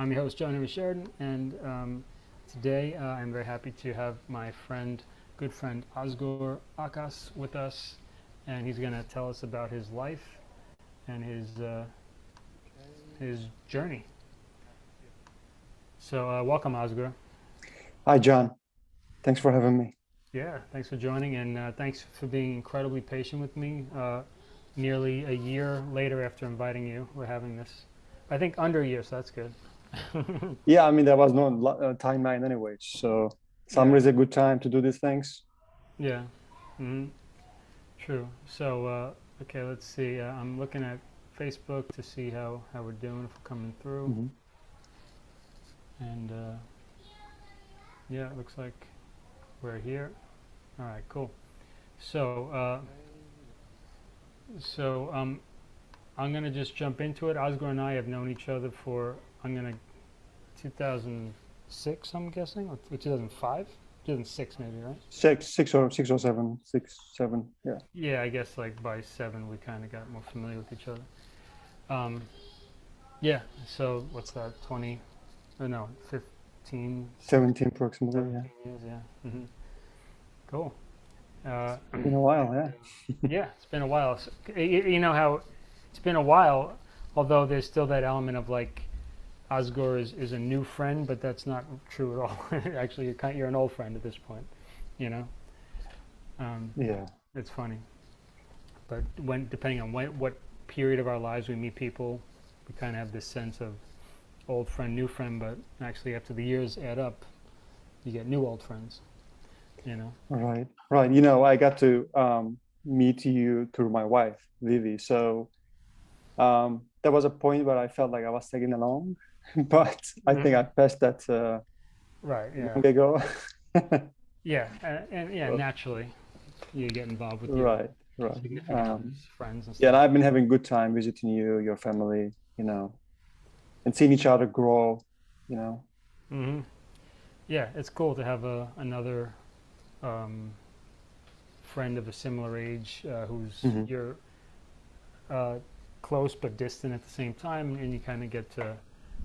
I'm your host, John Sheridan, and um, today uh, I'm very happy to have my friend, good friend Asghor Akas with us, and he's going to tell us about his life and his uh, his journey. So uh, welcome, Asghor. Hi, John. Thanks for having me. Yeah, thanks for joining, and uh, thanks for being incredibly patient with me. Uh, nearly a year later after inviting you, we're having this. I think under a year, so that's good. yeah, I mean, there was no uh, timeline anyway, so summer yeah. is a good time to do these things. Yeah, mm -hmm. true. So, uh, okay, let's see. Uh, I'm looking at Facebook to see how, how we're doing, if we're coming through. Mm -hmm. And uh, yeah, it looks like we're here. All right, cool. So, uh, so um, I'm going to just jump into it. Asghor and I have known each other for, I'm going to, 2006, I'm guessing, or 2005? 2006 maybe, right? Six, six or six or seven, six, seven, yeah. Yeah, I guess like by seven we kind of got more familiar with each other. Um, yeah, so what's that, 20, or no, 15? 17 approximately, 17 yeah. Years, yeah. Mm -hmm. Cool. Uh, it's been a while, yeah. yeah, it's been a while. So, you, you, know how it's been a while, although there's still that element of like Asghor is, is a new friend, but that's not true at all. Actually, you're, kind you're an old friend at this point, you know? Um, yeah. It's funny. But when depending on when, what period of our lives we meet people, we kind of have this sense of old friend, new friend, but actually after the years add up, you get new old friends you know right right you know i got to um, meet you through my wife vivi so um, there was a point where i felt like i was tagging along but i think i passed that uh, right yeah long ago yeah and, and yeah naturally you get involved with your right right um, friends and stuff. yeah and i've been having good time visiting you your family you know and seeing each other grow you know mm -hmm. yeah it's cool to have a another um, friend of a similar age uh, who's mm -hmm. you're uh, close but distant at the same time, and you kind of get to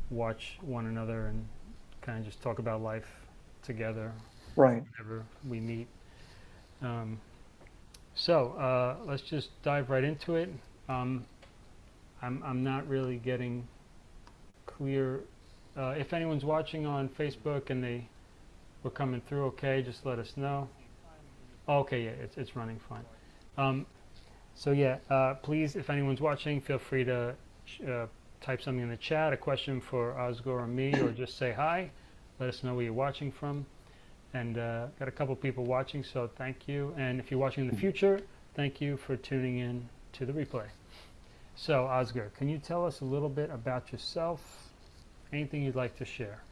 watch one another and kind of just talk about life together. Right. Whenever we meet. Um, so uh, let's just dive right into it. Um, I'm I'm not really getting clear. Uh, if anyone's watching on Facebook and they we're coming through okay. Just let us know. Okay, yeah, it's, it's running fine. Um, so yeah, uh, please, if anyone's watching, feel free to uh, type something in the chat, a question for Asghor or me, or just say hi. Let us know where you're watching from. And uh, got a couple people watching, so thank you. And if you're watching in the future, thank you for tuning in to the replay. So Asghor, can you tell us a little bit about yourself? Anything you'd like to share?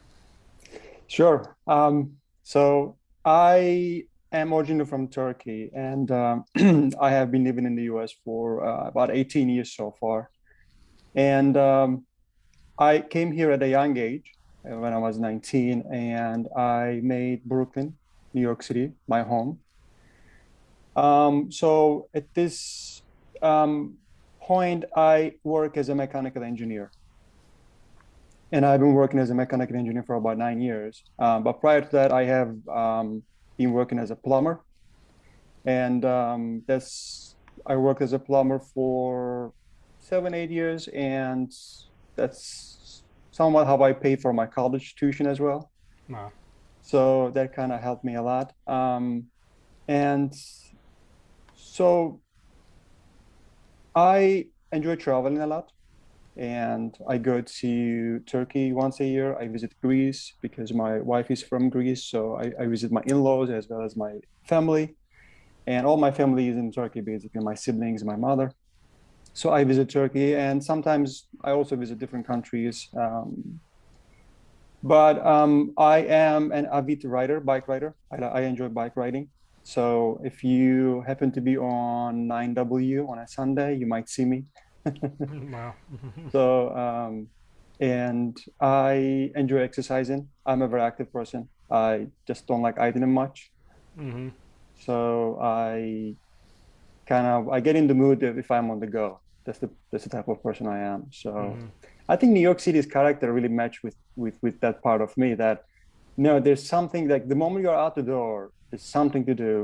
Sure. Um, so I am originally from Turkey, and um, I have been living in the U.S. for uh, about 18 years so far. And um, I came here at a young age, uh, when I was 19, and I made Brooklyn, New York City, my home. Um, so at this um, point, I work as a mechanical engineer and I've been working as a mechanical engineer for about nine years. Um, but prior to that, I have um, been working as a plumber, and um, that's I worked as a plumber for seven, eight years, and that's somewhat how I paid for my college tuition as well. Wow. So that kind of helped me a lot. Um, and so I enjoy traveling a lot and I go to Turkey once a year. I visit Greece because my wife is from Greece, so I, I, visit my in-laws as well as my family, and all my family is in Turkey, basically my siblings, my mother. So I visit Turkey, and sometimes I also visit different countries. Um, but um, I am an avid rider, bike rider. I, I enjoy bike riding. So if you happen to be on 9W on a Sunday, you might see me wow. so, um, and I enjoy exercising. I'm a very active person. I just don't like eating much. Mm -hmm. So I kind of I get in the mood if I'm on the go. That's the that's the type of person I am. So, mm -hmm. I think New York City's character really matched with with with that part of me that no, there's something like the moment you're out the door, there's something to do,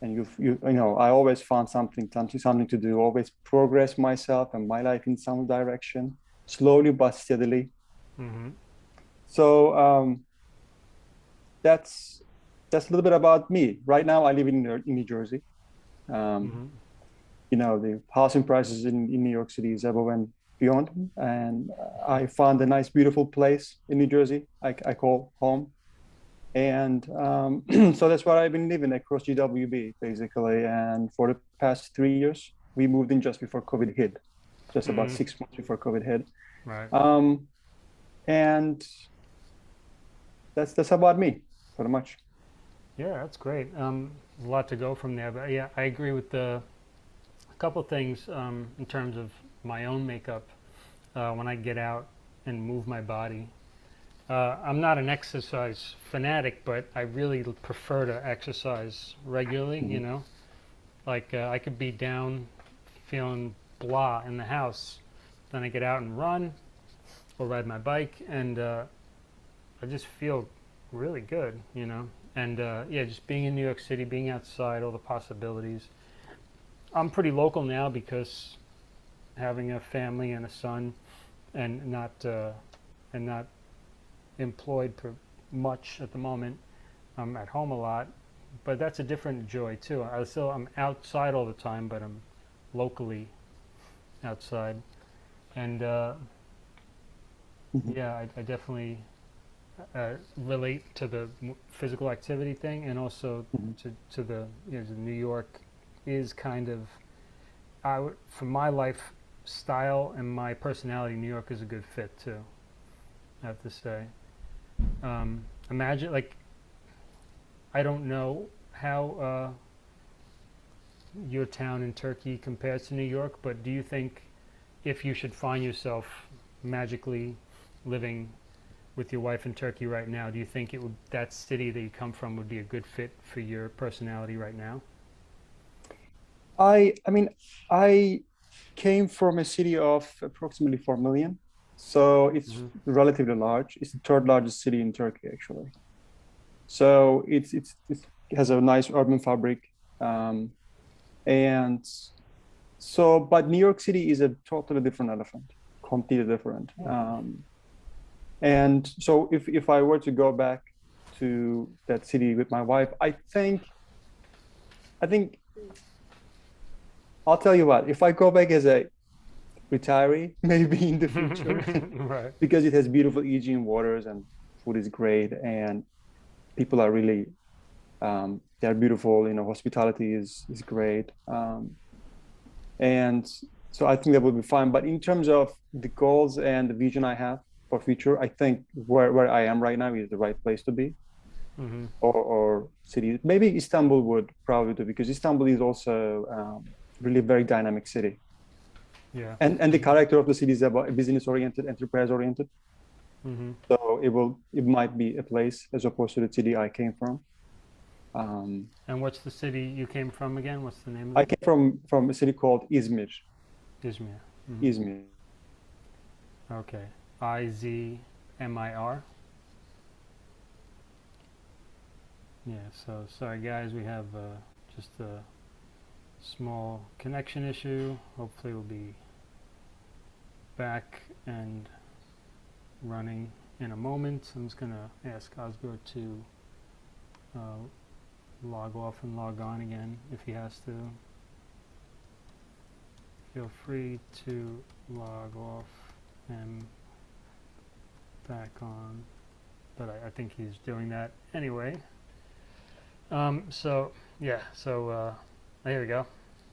and you you you know I always found something something something to do, always progress myself and my life in some direction, slowly but steadily. Mm-hmm. So um, that's that's a little bit about me. Right now, I live in, New- in New Jersey. Um, Mm-hmm. You know, the housing prices in, in New York City is ever and beyond. And I found a nice, beautiful place in New Jersey I, I call home. And um, so that's where I've been living across GWB, basically. And for the past three years, we moved in just before COVID hit, just about Mhm. six months before COVID hit. Right. Um, and that's that's about me, pretty much. Yeah, that's great. Um, a lot to go from there, but yeah, I agree with the couple things um, in terms of my own makeup uh, when I get out and move my body. Uh, I'm not an exercise fanatic, but I really prefer to exercise regularly. You Mhm. know, like uh, I could be down, feeling blah in the house, then I get out and run, or ride my bike, and uh, I just feel really good. You know, and uh, yeah, just being in New York City, being outside, all the possibilities. I'm pretty local now because having a family and a son, and not uh, and not employed for much at the moment. I'm at home a lot, but that's a different joy too. I still I'm outside all the time, but I'm locally outside, and uh, Mhm. yeah, I, I definitely uh, relate to the physical activity thing, and also Mhm. to to the you know the New York is kind of I for my life style and my personality. New York is a good fit too. I have to say. Um, imagine like I don't know how uh, your town in Turkey compares to New York, but do you think if you should find yourself magically living with your wife in Turkey right now, do you think it would that city that you come from would be a good fit for your personality right now? I I mean, I came from a city of approximately 4 million, so it's Mhm. relatively large. It's the third largest city in Turkey, actually. So it's it's, it's it has a nice urban fabric, um, and so but New York City is a totally different elephant, completely different. Um, and so if if I were to go back to that city with my wife, I think I think I'll tell you what, if I go back as a retiree, maybe in the future, right. because it has beautiful Aegean waters and food is great and people are really um, they're beautiful. You know, hospitality is is great, um, and so I think that would be fine. But in terms of the goals and the vision I have for future, I think where where I am right now is the right place to be, hmm or or city. Maybe Istanbul would probably do because Istanbul is also um, really very dynamic city, Yeah. and and the character of the city is about business oriented, enterprise oriented. hmm So it will it might be a place as opposed to the city I came from. Um, And what's the city you came from again? What's the name of it? I came from from a city called Izmir. Izmir. Mhm. Izmir. Okay. I Z M I R. Yeah, so sorry guys, we have uh, just a small connection issue. Hopefully we'll be back and running in a moment. I'm just gonna ask Osgur to uh, log off and log on again if he has to. Feel free to log off and back on, but I, I think he's doing that anyway. Um, so yeah, so uh, there we go.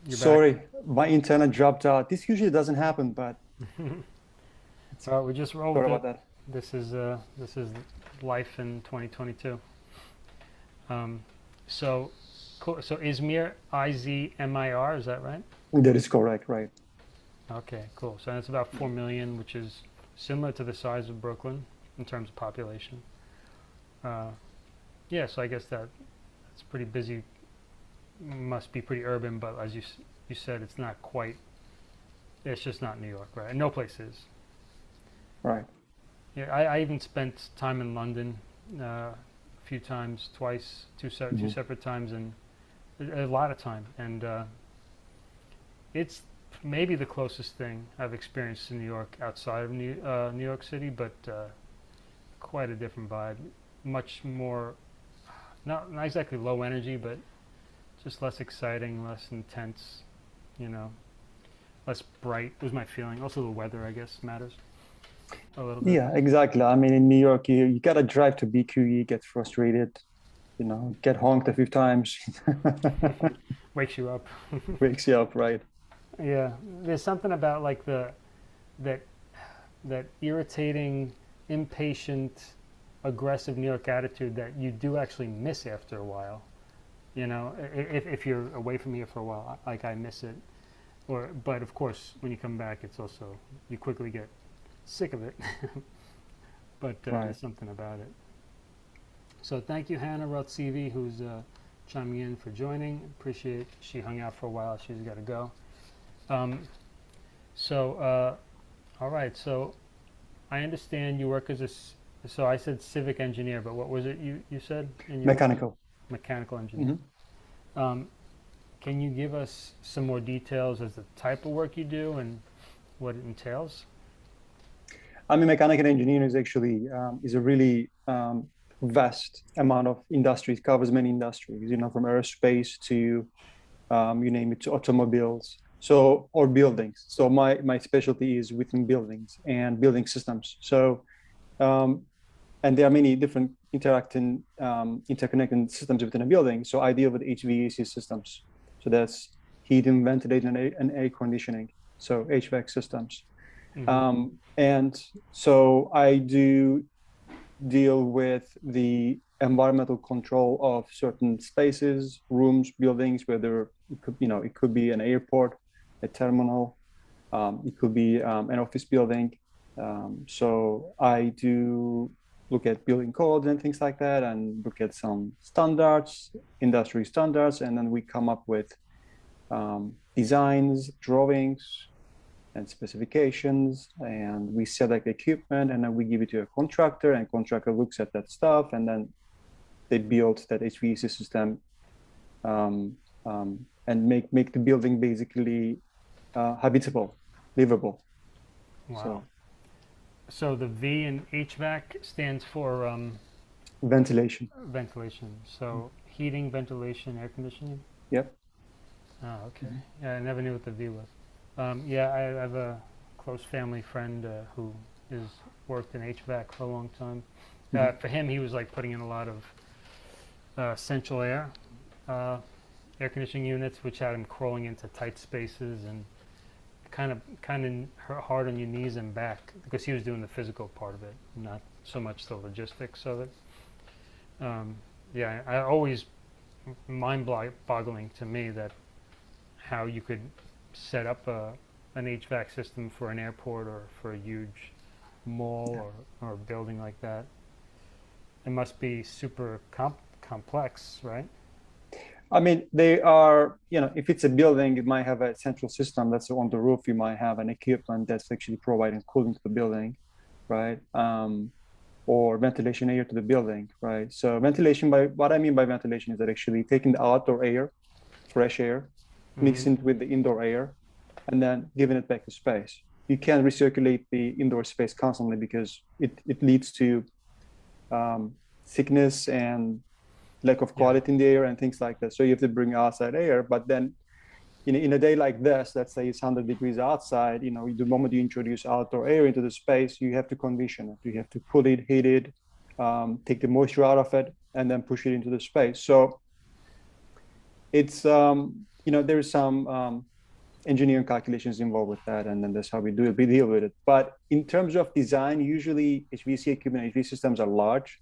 You're Sorry, my internet dropped out. This usually doesn't happen, but back. so we just rolled sorry it. about that. This is uh, this is life in 2022. Um, so. So Izmir, I Z M I R, is that right? That is correct, right? Okay, cool. So that's about four million, which is similar to the size of Brooklyn in terms of population. Uh, yeah, so I guess that it's pretty busy. Must be pretty urban, but as you you said, it's not quite. It's just not New York, right? And no place is. Right. Yeah, I, I even spent time in London uh, a few times, twice, two, se- two Mhm. separate times, and a, a lot of time. And uh, it's maybe the closest thing I've experienced in New York outside of New, uh, New York City, but uh, quite a different vibe. Much more, not, not exactly low energy, but just less exciting, less intense, you know, less bright was my feeling. Also, the weather, I guess, matters a little bit. Yeah, exactly. I mean, in New York, you, you gotta drive to BQE, get frustrated, you know, get honked a few times, Wakes you up. wakes you up, right? Yeah, there's something about like the that that irritating, impatient, aggressive New York attitude that you do actually miss after a while. You know, if if you're away from here for a while, like I miss it. Or, but of course, when you come back, it's also you quickly get sick of it. but uh, Right. there's something about it. So thank you, Hannah Rotsivi, who's uh, chiming in for joining. Appreciate she hung out for a while. She's got to go. Um, so, uh, all right. So, I understand you work as a, So I said civic engineer, but what was it you, you said? in your- Mechanical. Engineer. Um, can you give us some more details as the type of work you do and what it entails? I mean, mechanical engineering is actually um, is a really um, vast amount of industries. Covers many industries. You know, from aerospace to um, you name it, to automobiles. So or buildings. So my my specialty is within buildings and building systems. So um, and there are many different interacting um, interconnecting systems within a building. So I deal with HVAC systems. So that's heating, ventilation, and air, and air conditioning. So HVAC systems. Mhm. Um, and so I do deal with the environmental control of certain spaces, rooms, buildings, whether it could, you know, it could be an airport, a terminal, um, it could be um, an office building. Um, so I do look at building codes and things like that, and look at some standards, industry standards, and then we come up with um, designs, drawings, and specifications and we select equipment and then we give it to a contractor and contractor looks at that stuff and then they build that HVAC system um, um, and make make the building basically uh, habitable, livable. Wow. So So the V in HVAC stands for um, ventilation. ventilation. So heating, ventilation, air conditioning. Yep. Oh, okay. Yeah, I never knew what the V was. Um, yeah, I, I have a close family friend uh, has worked in HVAC for a long time. Uh, Mhm. for him, he was like putting in a lot of uh, central air, uh, air conditioning units, which had him crawling into tight spaces and kind of kind of hard on your knees and back because he was doing the physical part of it, not so much the logistics of it. Um, yeah, I, I always mind-boggling to me that how you could set up a, an HVAC system for an airport or for a huge mall Yeah. or, or building like that. It must be super com- complex, right? I mean, they are, you know, if it's a building, it might have a central system that's on the roof. You might have an equipment that's actually providing cooling to the building, right? Um, or ventilation air to the building, right? So ventilation, by what I mean by ventilation is that actually taking the outdoor air, fresh air, mixing it with the indoor air, and then giving it back to space. You can't recirculate the indoor space constantly because it, it leads to um, sickness and lack of Yeah. quality in the air and things like that. So you have to bring outside air. But then, in, in a day like this, let's say it's 100 degrees outside, you know, the moment you introduce outdoor air into the space, you have to condition it. You have to cool it, heat it, um, take the moisture out of it, and then push it into the space. So it's, um, you know, there's some um, engineering calculations involved with that, and then that's how we do it. We deal with it. But in terms of design, usually HVAC equipment, HVAC systems are large,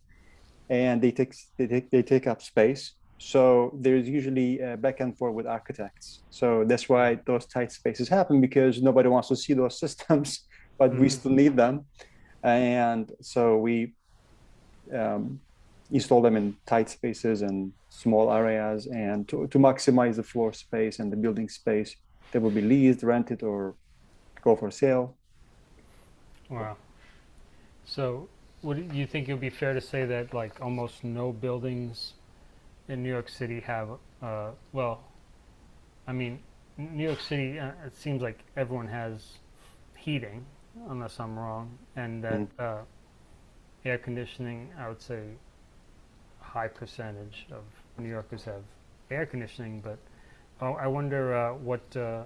and they take they take they take up space. So there's usually a back and forth with architects. So that's why those tight spaces happen because nobody wants to see those systems, but we Mhm. still need them, and so we um, install them in tight spaces and small areas, and to, to maximize the floor space and the building space that will be leased, rented, or go for sale. Wow. So, would you think it would be fair to say that like almost no buildings in New York City have, uh, well, I mean, New York City, uh, it seems like everyone has heating, unless I'm wrong, and that Mhm. uh, air conditioning, I would say, a high percentage of New Yorkers have air conditioning, but oh, I wonder uh, what uh,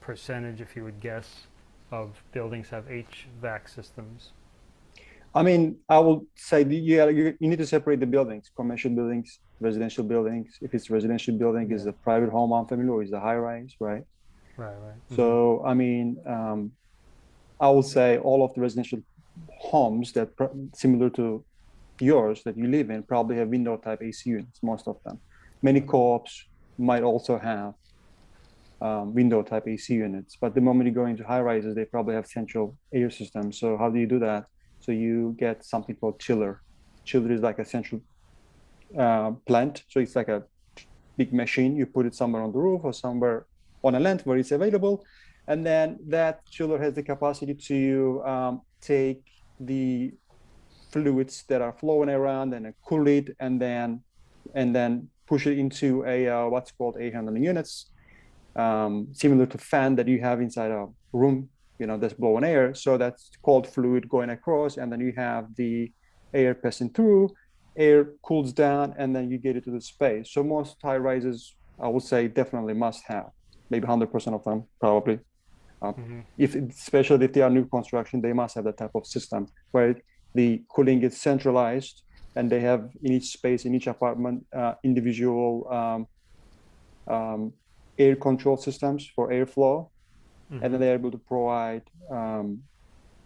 percentage, if you would guess, of buildings have HVAC systems. I mean, I will say you, you you need to separate the buildings, commercial buildings, residential buildings. If it's residential building, is Yeah. a private home on family or is a high rise, right? Right, right. So, I mean, um, I will say all of the residential homes that pr- similar to yours that you live in probably have window type AC units, most of them. Many co-ops might also have um, window type AC units, but the moment you go into high rises, they probably have central air systems. So how do you do that? So you get something called chiller. Chiller is like a central uh, plant. So it's like a big machine. You put it somewhere on the roof or somewhere on a land where it's available. And then that chiller has the capacity to um, take the fluids that are flowing around and cool it and then and then push it into a uh, what's called air handling units um, similar to fan that you have inside a room you know that's blowing air. So that's cold fluid going across and then you have the air passing through air cools down and then you get it to the space. So most high rises i would say definitely must have maybe 100% of them probably. Mhm. if especially if they are new construction they must have that type of system where the cooling is centralized and they have in each space in each apartment uh, individual um, um, air control systems for airflow and then they're able to provide um,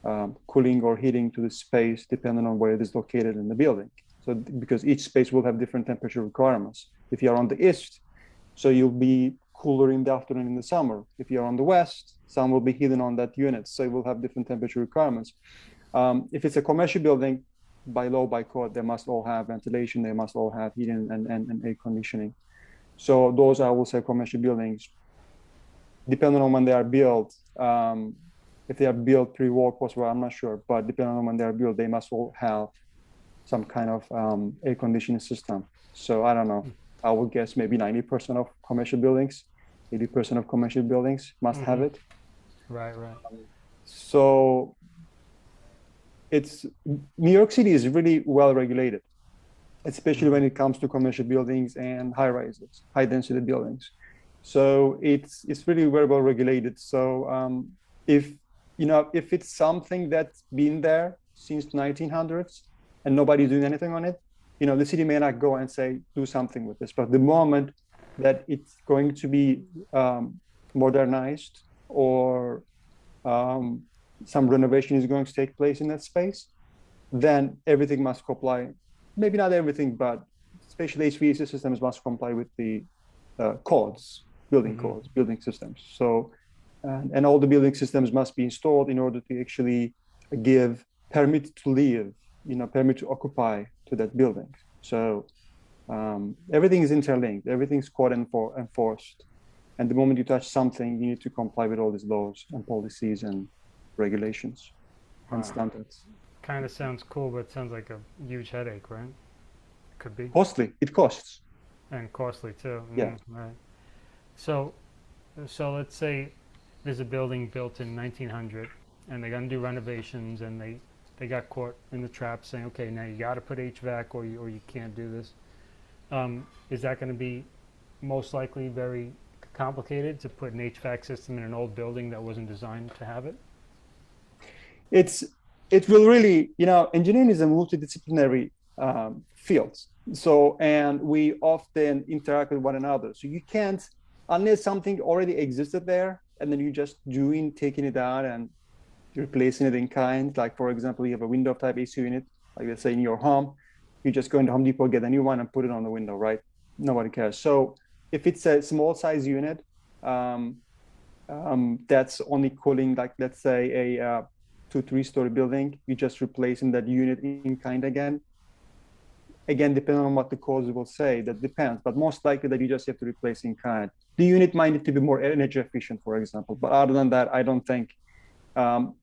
um, cooling or heating to the space depending on where it is located in the building. So because each space will have different temperature requirements. If you are on the east, so you'll be cooler in the afternoon in the summer. If you're on the west, some will be hidden on that unit, so it will have different temperature requirements. Um, if it's a commercial building, by law, by code, they must all have ventilation, they must all have heating and, and, and air conditioning. So those I will say commercial buildings depending on when they are built, um, if they are built pre-war, post-war, I'm not sure, but depending on when they are built, they must all have some kind of um, air conditioning system. So I don't know. I would guess maybe 90% of commercial buildings, 80% of commercial buildings must have Mhm. it. Right, right. So it's New York City is really well regulated, especially when it comes to commercial buildings and high rises, high density buildings. So it's it's really very well regulated. So um, if you know if it's something that's been there since 1900s and nobody's doing anything on it, you know the city may not go and say do something with this. But the moment that it's going to be um, modernized or um, some renovation is going to take place in that space, then everything must comply. Maybe not everything, but especially HVAC systems must comply with the uh, codes, building Mhm. codes, building systems. So, and, and all the building systems must be installed in order to actually give permit to live, you know, permit to occupy to that building. So um, everything is interlinked, everything's code enfor- enforced. And the moment you touch something, you need to comply with all these laws and policies and regulations and standards. Kind of sounds cool, but it sounds like a huge headache, right? Could be. Costly, it costs. And costly too. Yeah. Mm, right. So, so let's say there's a building built in 1900, and they're gonna do renovations, and they they got caught in the trap saying, okay, now you got to put HVAC, or you or you can't do this. Um, is that going to be most likely very complicated to put an HVAC system in an old building that wasn't designed to have it? it's it will really you know engineering is a multidisciplinary um, field so and we often interact with one another so you can't unless something already existed there and then you're just doing taking it out and replacing it in kind. Like for example you have a window type ac unit like let's say in your home you just go into home depot get a new one and put it on the window right? Nobody cares. So if it's a small size unit um, um, that's only cooling like let's say a uh, two three story building you just replacing that unit in kind again. Again depending on what the cause will say that depends but most likely that you just have to replace in kind the unit might need to be more energy efficient for example. But other than that i don't think um,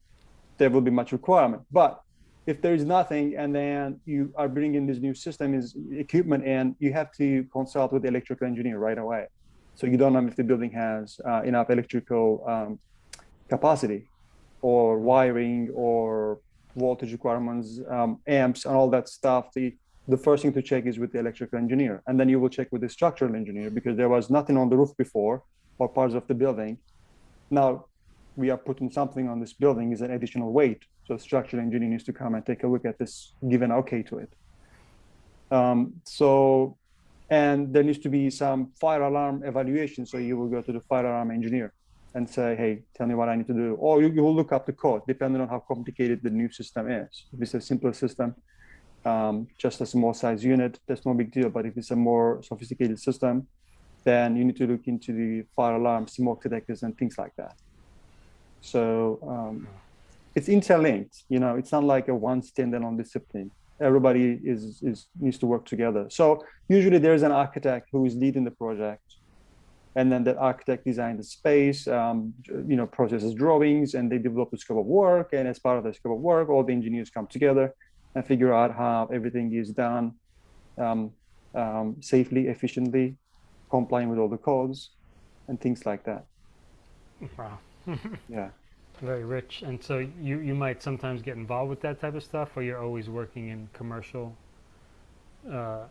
there will be much requirement. But if there is nothing and then you are bringing this new system is equipment and you have to consult with the electrical engineer right away. So you don't know if the building has uh, enough electrical um, capacity or wiring or voltage requirements um, amps and all that stuff. The the first thing to check is with the electrical engineer and then you will check with the structural engineer because there was nothing on the roof before or parts of the building now we are putting something on this building is an additional weight so structural engineer needs to come and take a look at this, give an okay to it. Um, so, and there needs to be some fire alarm evaluation. So you will go to the fire alarm engineer and say, hey, tell me what I need to do. Or you, you will look up the code, depending on how complicated the new system is. If it's a simpler system, um, just a small size unit, that's no big deal. But if it's a more sophisticated system, then you need to look into the fire alarm, smoke detectors, and things like that. So um, it's interlinked. You know, it's not like a one standalone discipline. Everybody is, is needs to work together. So usually there's an architect who is leading the project, and then that architect designs the space, um, you know, processes drawings, and they develop the scope of work. And as part of the scope of work, all the engineers come together and figure out how everything is done um, um, safely, efficiently, complying with all the codes, and things like that. Wow. Yeah. Very rich. And so you, you might sometimes get involved with that type of stuff, or you're always working in commercial. Uh,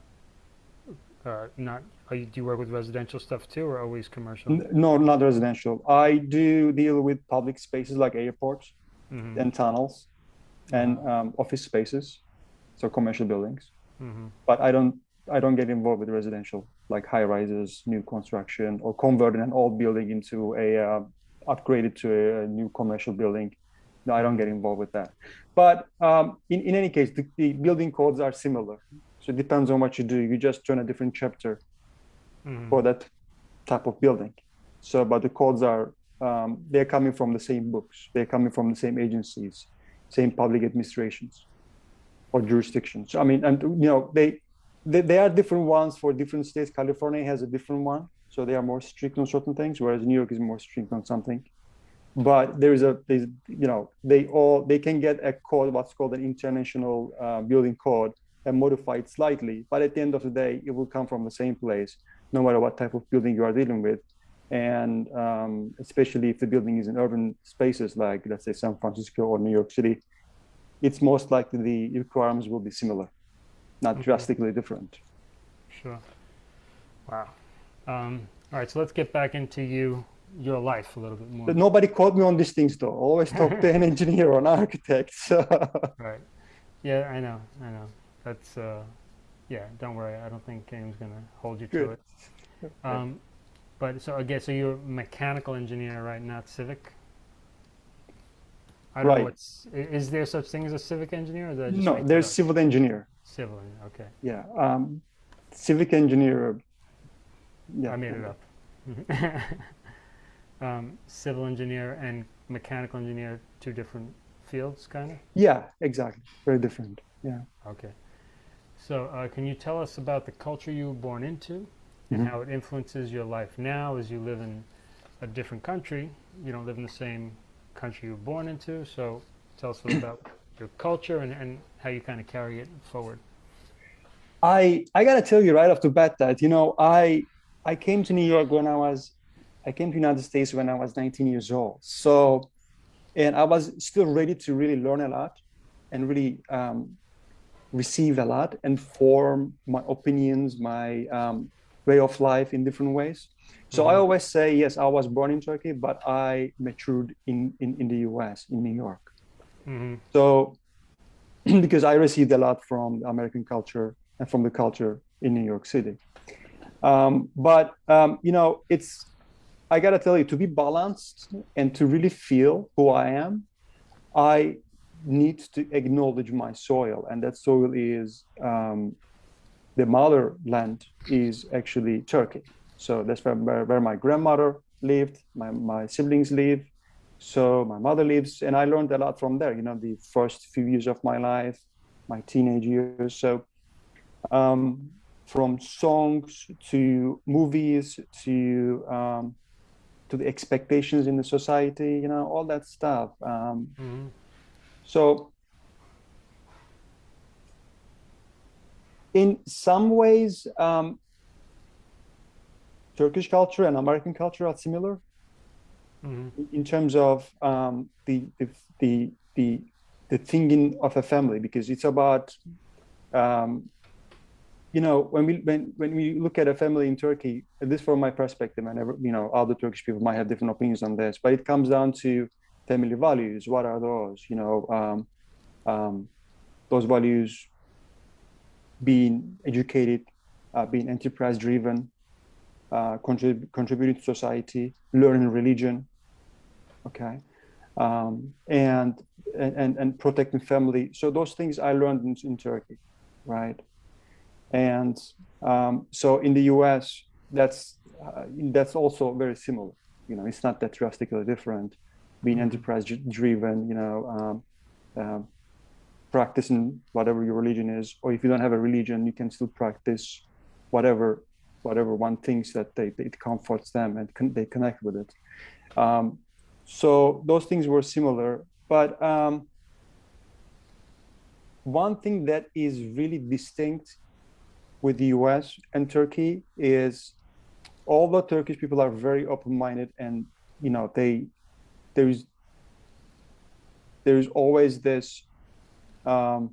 uh, not are you, do you work with residential stuff too, or always commercial? No, not residential. I do deal with public spaces like airports hmm and tunnels and um, office spaces, so commercial buildings. hmm But I don't I don't get involved with residential like high rises, new construction, or converting an old building into a uh, upgraded to a, new commercial building. No, I don't get involved with that. But um, in in any case, the, the building codes are similar. So it depends on what you do. You just turn a different chapter hmm for that type of building. So, but the codes are um, they're coming from the same books. They're coming from the same agencies, same public administrations or jurisdictions. I mean, and you know, they they, they are different ones for different states. California has a different one, so they are more strict on certain things, whereas New York is more strict on something. But there is a, you know, they all they can get a code, what's called an international uh, building code, and modify it slightly. But at the end of the day, it will come from the same place, no matter what type of building you are dealing with. And um, especially if the building is in urban spaces like, let's say, San Francisco or New York City, it's most likely the requirements will be similar, not Okay. drastically different. Sure. Wow. Um, all right, so let's get back into you, your life a little bit more. But nobody called me on these things though. Always talk to an engineer or an architect. So Right. Yeah, I know. I know. That's uh, yeah. Don't worry. I don't think Game's gonna hold you to Good. it. Um, but so again, so you're a mechanical engineer, right? Not civic. I don't know Right. what's. Is there such thing as a civic engineer? Or just no, there's civil engineer. civil. engineer, Okay, Yeah, um, civic engineer. Yeah, I made it up. um, civil engineer and mechanical engineer, two different fields, kind of. Yeah, exactly. Very different. Yeah. Okay. So, uh, can you tell us about the culture you were born into and Mhm. how it influences your life now as you live in a different country? You don't live in the same country you were born into. So, tell us a little about your culture and, and how you kind of carry it forward. I I gotta tell you right off the bat that you know I I came to New York when I was I came to United States when I was 19 years old. So, and I was still ready to really learn a lot, and really um, receive a lot and form my opinions, my um, way of life in different ways. So I Mhm. always say yes, I was born in Turkey, but I matured in in, in the U.S. in New York. hmm So, because I received a lot from the American culture and from the culture in New York City. Um, but, um, you know, it's, I got to tell you, to be balanced and to really feel who I am, I need to acknowledge my soil. And that soil is um, the motherland is actually Turkey. So that's where, where, my grandmother lived, my, my siblings live, so my mother lives, and I learned a lot from there. You know, the first few years of my life, my teenage years. So, um, from songs to movies to um, to the expectations in the society, you know, all that stuff. Um, hmm so, in some ways, um, Turkish culture and American culture are similar hmm in terms of um, the, the the the the thinking of a family because it's about um, you know when we when when we look at a family in Turkey, at least from my perspective, and never you know other Turkish people might have different opinions on this, but it comes down to family values. What are those? You know, um, um, those values being educated, uh, being enterprise driven, uh, contrib- contributing to society, learning religion, okay, um, and, and and protecting family. So those things I learned in, in Turkey, right? And um, so in the U.S., that's uh, that's also very similar. You know, it's not that drastically different. Being Mhm. enterprise dri- driven, you know, um, um, practicing whatever your religion is, or if you don't have a religion, you can still practice whatever whatever one thinks that they, it comforts them and they connect with it. Um, so those things were similar, but um, one thing that is really distinct with the U.S. and Turkey is although Turkish people are very open-minded and you know they there's there's always this um,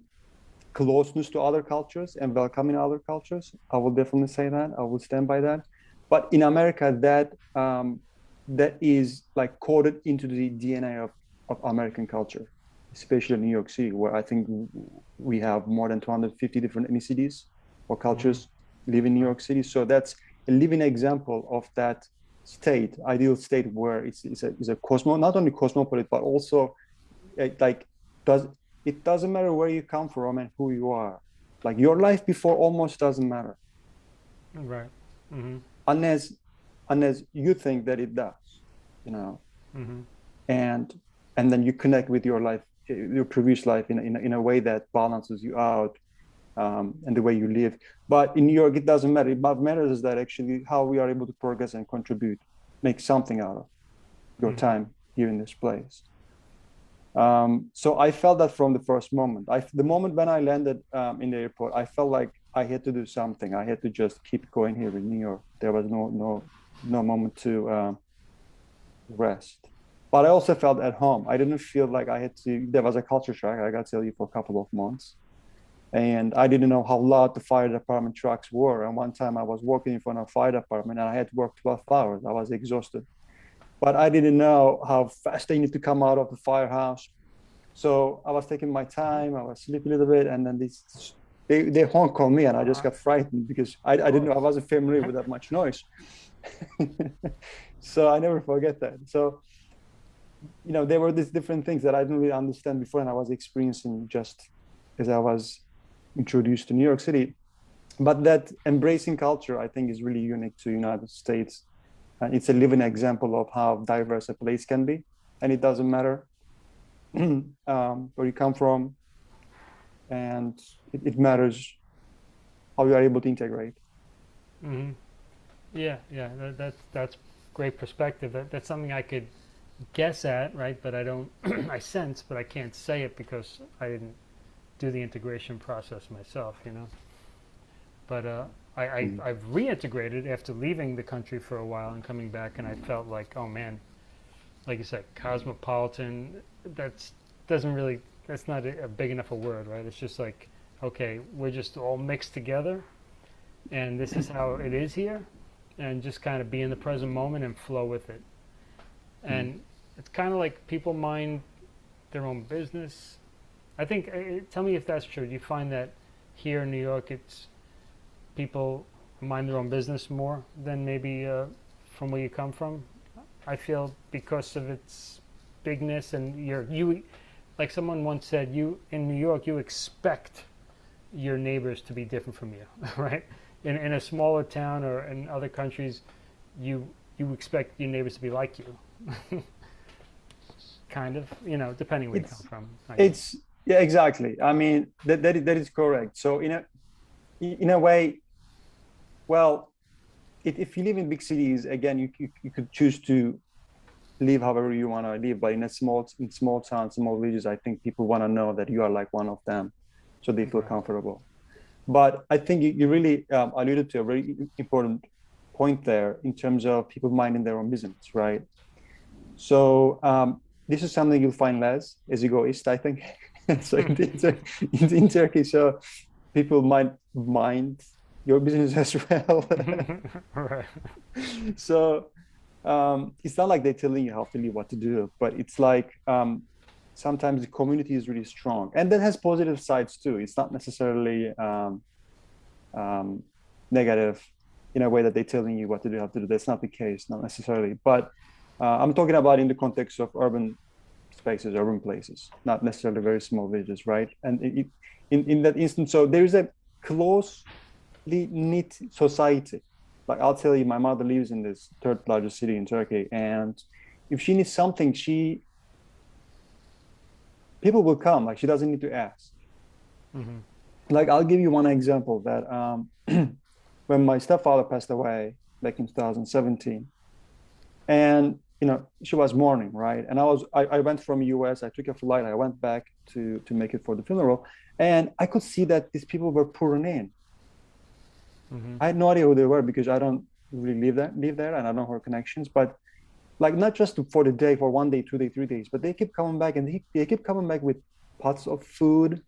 closeness to other cultures and welcoming other cultures. I will definitely say that. I will stand by that. But in America, that um, that is like coded into the DNA of, of American culture, especially in New York City, where I think we have more than 250 different ethnicities or cultures live in New York City. So that's a living example of that state, ideal state where it's, it's a, it's a cosmo, not only cosmopolitan, but also eh, like does it doesn't matter where you come from and who you are. Like your life before almost doesn't matter Right. Mm -hmm. unless unless you think that it does, you know. hmm And and then you connect with your life, eh, your previous life in a, in a, in a way that balances you out um, and the way you live. But in New York, it doesn't matter. What matters is that actually how we are able to progress and contribute, make something out of your Mhm. time here in this place. Um, so I felt that from the first moment. I, the moment when I landed um, in the airport, I felt like I had to do something. I had to just keep going here in New York. There was no no no moment to um, rest. But I also felt at home. I didn't feel like I had to. There was a culture shock. I got to tell you for a couple of months, and I didn't know how loud the fire department trucks were. And one time I was working in front of a fire department, and I had to work 12 hours. I was exhausted but I didn't know how fast they need to come out of the firehouse. So I was taking my time. I was sleeping a little bit, and then this they they honk on me, and I just got uh-huh. frightened because I, I didn't know I wasn't familiar with that much noise. so I never forget that. So you know there were these different things that I didn't really understand before, and I was experiencing just as I was introduced to New York City. But that embracing culture, I think, is really unique to United States and it's a living example of how diverse a place can be and it doesn't matter um, where you come from and it, it matters how you are able to integrate hmm Yeah, yeah, that, that's that's great perspective. That, that's something I could guess at, right? But I don't, I sense, but I can't say it because I didn't do the integration process myself, you know. But uh, I, I Mhm. I've reintegrated after leaving the country for a while and coming back, and I felt like, oh man, like you said, cosmopolitan. That's doesn't really. That's not a, a big enough a word, right? It's just like, okay, we're just all mixed together, and this is how it is here, and just kind of be in the present moment and flow with it. And it's kind of like people mind their own business. I think. Uh, tell me if that's true. Do you find that here in New York, it's people mind their own business more than maybe uh, from where you come from? I feel because of its bigness and your you, like someone once said, you in New York you expect your neighbors to be different from you, right? In in a smaller town or in other countries, you you expect your neighbors to be like you. kind of, you know, depending where you come from. I guess. it's yeah exactly i mean that, that, is, that is correct so in a in a way well if, if you live in big cities again you, you, you could choose to live however you want to live but in a small in small towns small villages i think people want to know that you are like one of them so they feel comfortable But I think you, you really um, alluded to a very important point there in terms of people minding their own business, right? So um, this is something you'll find less as you go east, I think. so in, in, in, Turkey, so people might mind your business as well. right. So um, it's not like they're telling you how to live, what to do, but it's like um, sometimes the community is really strong, and that has positive sides too. It's not necessarily um, um negative in a way that they're telling you what to do, how to do. That's not the case, not necessarily. But uh, I'm talking about in the context of urban spaces, urban places, not necessarily very small villages, right? And it, in, in that instance, so there is a closely knit society. Like I'll tell you, my mother lives in this third largest city in Turkey, and if she needs something, she people will come. Like she doesn't need to ask. Mm-hmm. Like I'll give you one example that um, when my stepfather passed away back in 2017, and you know, she was mourning, right? And I was, I, I went from US, I took a flight, I went back to to make it for the funeral, and I could see that these people were pouring in. Mm-hmm. I had no idea who they were because I don't really live there, live there, and I don't have connections. But like not just for the day, for one day, two day, three days, but they keep coming back, and they, they keep coming back with pots of food,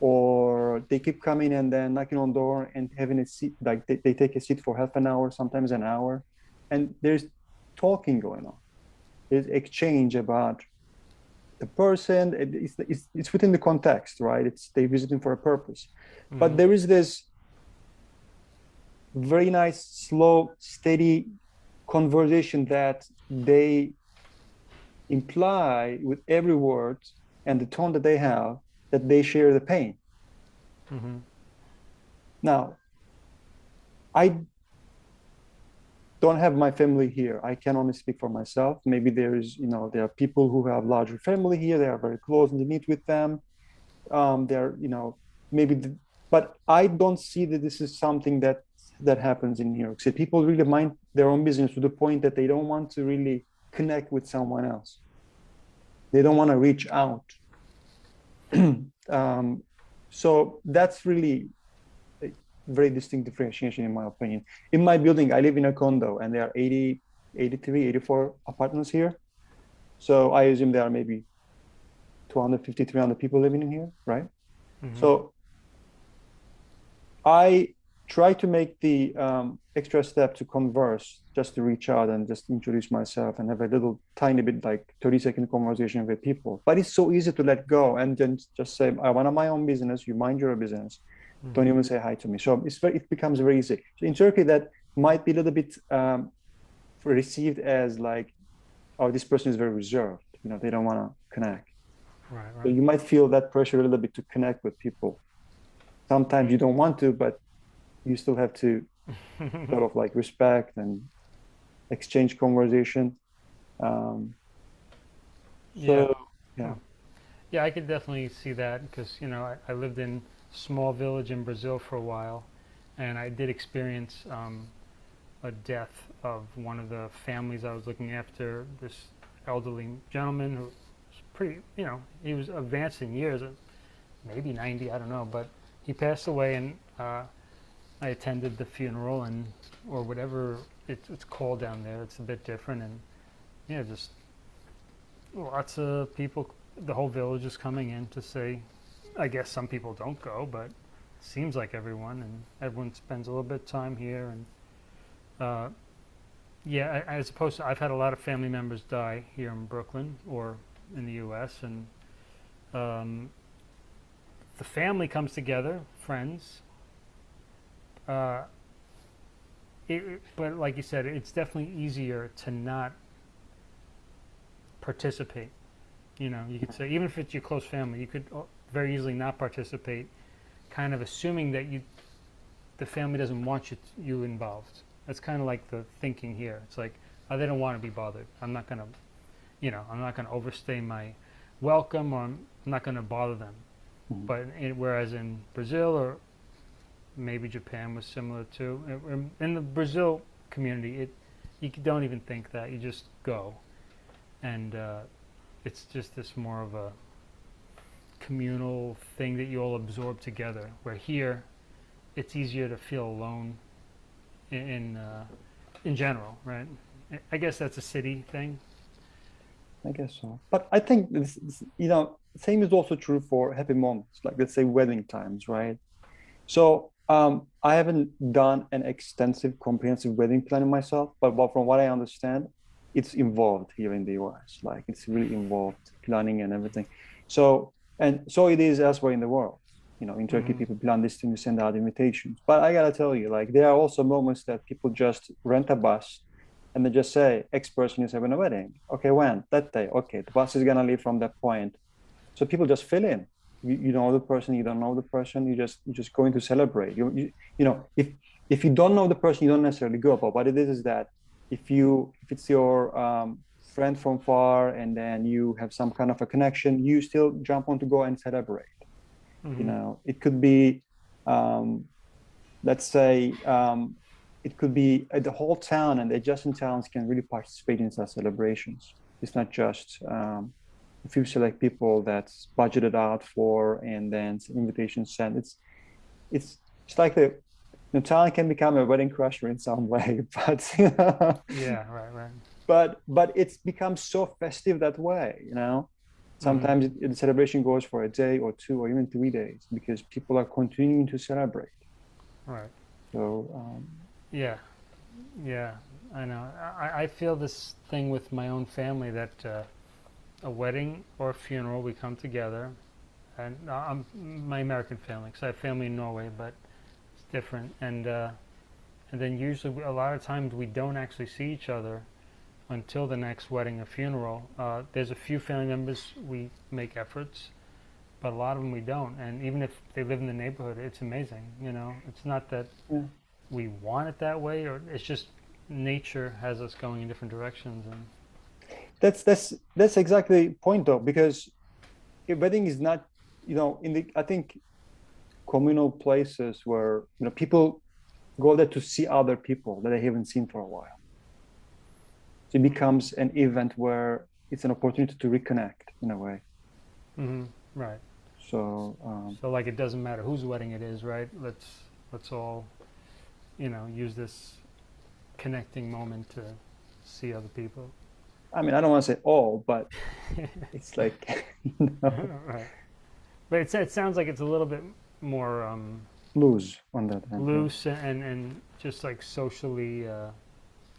or they keep coming and then knocking on door and having a seat, like they, they take a seat for half an hour, sometimes an hour, and there's talking going on. There's exchange about the person. It's, it's, it's within the context, right? It's they visiting for a purpose. Mm-hmm. But there is this very nice, slow, steady conversation that they imply with every word and the tone that they have that they share the pain. Mm-hmm. Now, I don't have my family here. I can only speak for myself. Maybe there is, you know, there are people who have larger family here. They are very close and they meet with them. Um, they're, you know, maybe, the, but I don't see that this is something that that happens in New York City. People really mind their own business to the point that they don't want to really connect with someone else. They don't want to reach out. um, so that's really a very distinct differentiation in my opinion. In my building, I live in a condo and there are 80, 83, 84 apartments here. So I assume there are maybe 250, 300 people living in here, right? Mm-hmm. So I try to make the um, extra step to converse, just to reach out and just introduce myself and have a little tiny bit like 30 second conversation with people. But it's so easy to let go and then just say, I want my own business, you mind your business mm-hmm. don't even say hi to me. So it's very, it becomes very easy. So in Turkey, that might be a little bit um, received as like, oh, this person is very reserved. You know, they don't want to connect. Right, right. So you might feel that pressure a little bit to connect with people. Sometimes you don't want to, but you still have to sort of like respect and exchange conversation. Um, so, yeah. yeah. Yeah, I could definitely see that because you know I, I lived in small village in Brazil for a while, and I did experience um, a death of one of the families I was looking after. This elderly gentleman who was pretty, you know, he was advanced in years, uh, maybe 90, I don't know, but he passed away, and uh, I attended the funeral, and or whatever it's, it's called down there. It's a bit different, and yeah, just lots of people. The whole village is coming in to say I guess some people don't go, but it seems like everyone, and everyone spends a little bit of time here. And uh, yeah, as opposed to, I've had a lot of family members die here in Brooklyn or in the U.S. and um, the family comes together, friends. Uh, it, but like you said, it's definitely easier to not participate. You know, you could say even if it's your close family, you could very easily not participate, kind of assuming that you, the family doesn't want you, you involved. That's kind of like the thinking here. It's like, oh, they don't want to be bothered. I'm not going to, you know, I'm not going to overstay my welcome or I'm not going to bother them. Mm-hmm. But in, whereas in Brazil or maybe Japan was similar too, in, the Brazil community, it you don't even think that. You just go. And uh, it's just this more of a communal thing that you all absorb together. Where here, it's easier to feel alone in in, uh, in general, right? I- I guess that's a city thing. I guess so. But I think this, this, you know, same is also true for happy moments, like let's say wedding times, right? So um, I haven't done an extensive, comprehensive wedding planning myself, but what, from what I understand, it's involved here in the US. Like it's really involved planning and everything. So and so it is elsewhere in the world. You know, in Turkey, Mhm. people plan this thing to send out invitations. But I gotta tell you, like there are also moments that people just rent a bus and they just say, X person is having a wedding. Okay, when? That day. Okay, the bus is gonna leave from that point. So people just fill in. You, you know the person, you don't know the person. You just you're just going to celebrate. You, you you know if if you don't know the person, you don't necessarily go. But what it is is that if you if it's your um, friend from far and then you have some kind of a connection, you still jump on to go and celebrate Mhm. you know it could be um, let's say um, it could be uh, the whole town and the adjacent towns can really participate in such celebrations it's not just um, a you select people that's budgeted out for and then invitations sent it's it's it's like the the town can become a wedding crusher in some way but Yeah, right, right. but but it's become so festive that way you know sometimes it, the celebration goes for a day or two or even three days because people are continuing to celebrate Right. so um, Yeah, yeah, I know. I, I feel this thing with my own family that uh, a wedding or a funeral, we come together, and uh, I'm my American family because I have family in Norway, but it's different. And uh, and then usually a lot of times we don't actually see each other until the next wedding or funeral. Uh, there's a few family members we make efforts, but a lot of them we don't. And even if they live in the neighborhood, it's amazing. You know, it's not that Yeah. we want it that way, or it's just nature has us going in different directions. And that's that's that's exactly the point though because a wedding is not you know in the i think communal places where you know people go there to see other people that they haven't seen for a while so it becomes an event where it's an opportunity to reconnect in a way hmm right. so um, So like, it doesn't matter whose wedding it is, right? Let's let's all, you know, use this connecting moment to see other people. I mean i don't want to say all but it's like you know, right. But it's, it sounds like it's a little bit more um, loose on that end. loose and and just like socially uh,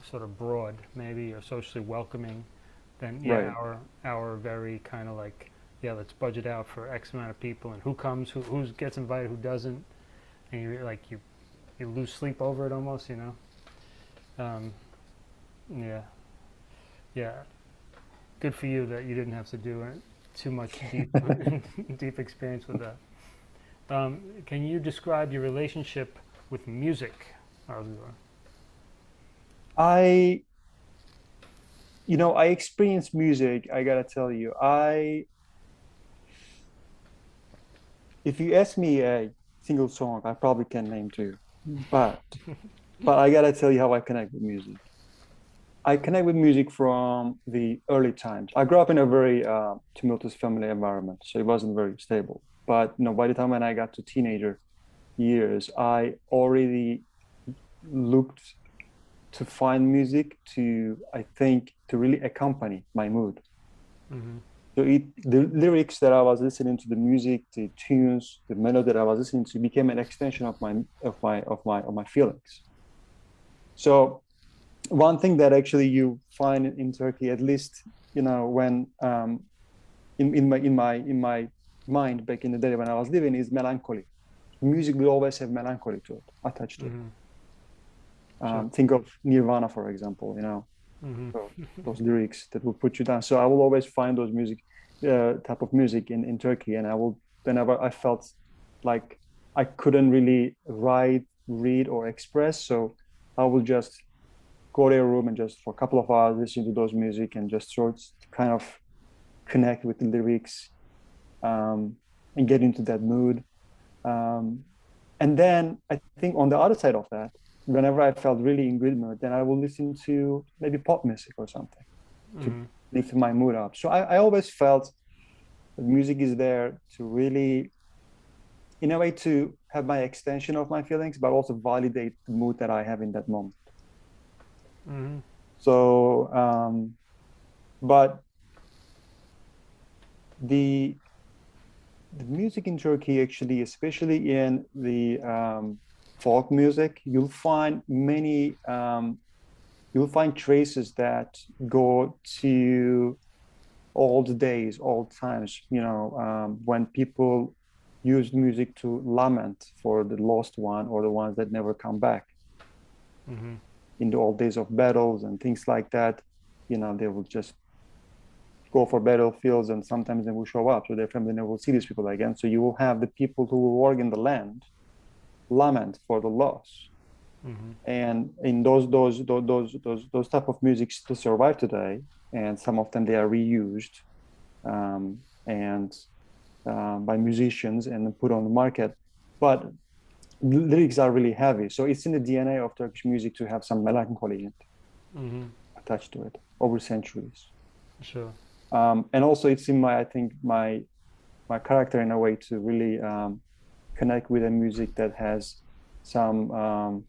sort of broad, maybe, or socially welcoming. Than yeah, Right. our our very kind of like yeah, let's budget out for X amount of people and who comes, who who gets invited, who doesn't, and you like you you lose sleep over it almost, you know. Um, yeah, yeah. Good for you that you didn't have to do it too much deep deep experience with that. Um, can you describe your relationship with music? I, you know, I experience music. I gotta tell you, I, if you ask me a single song, I probably can name two, but, but I gotta tell you how I connect with music. I connect with music from the early times. I grew up in a very uh, tumultuous family environment, so it wasn't very stable. But you know, by the time when I got to teenager years, I already looked to find music to i think to really accompany my mood hmm so it the lyrics that i was listening to the music the tunes the melody that i was listening to became an extension of my of my of my of my feelings so one thing that actually you find in turkey at least you know when um in, in my in my in my mind back in the day when i was living is melancholy. Music will always have melancholy to it attached to it. Hmm um, think of nirvana for example you know. Hmm so those lyrics that will put you down. So I will always find those music uh, type of music in, in Turkey, and I will whenever I felt like I couldn't really write, read, or express, so I will just go to a room and just for a couple of hours listen to those music and just sort of kind of connect with the lyrics um, and get into that mood. Um, and then I think on the other side of that, whenever I felt really in good mood, then I will listen to maybe pop music or something hmm lift my mood up. So I, I always felt The music is there to really, in a way, to have my extension of my feelings, but also validate the mood that I have in that moment. Hmm So, um, but the the music in Turkey actually, especially in the um, folk music, you'll find many um, you'll find traces that go to old days, old times. You know, um, when people used music to lament for the lost one or the ones that never come back hmm in the old days of battles and things like that, you know, they will just go for battlefields and sometimes they will show up. So their family never will see these people again. So you will have the people who will work in the land lament for the loss. hmm And in those those those those those, those type of music still survive today, and some of them they are reused um, and um, by musicians and put on the market. But lyrics are really heavy, so it's in the DNA of Turkish music to have some melancholy hmm attached to it over centuries. Sure. Um, and also, it's in my I think my my character in a way to really um, connect with a music that has some um,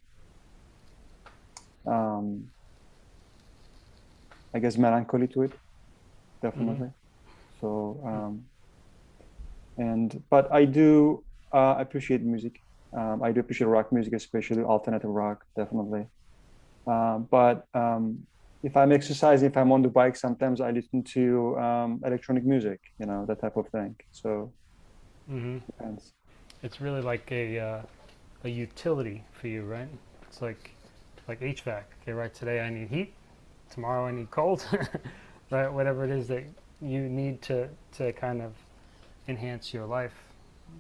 um, I guess melancholy to it, definitely. So um, and but I do uh, appreciate music. Um, I do appreciate rock music, especially alternative rock, definitely. Uh, but um, if I'm exercising, if I'm on the bike, sometimes I listen to um, electronic music, you know, that type of thing. So hmm depends. It's really like a uh, a utility for you, right? It's like like HVAC. Okay, right. Today I need heat. Tomorrow I need cold. right. Whatever it is that you need to to kind of enhance your life.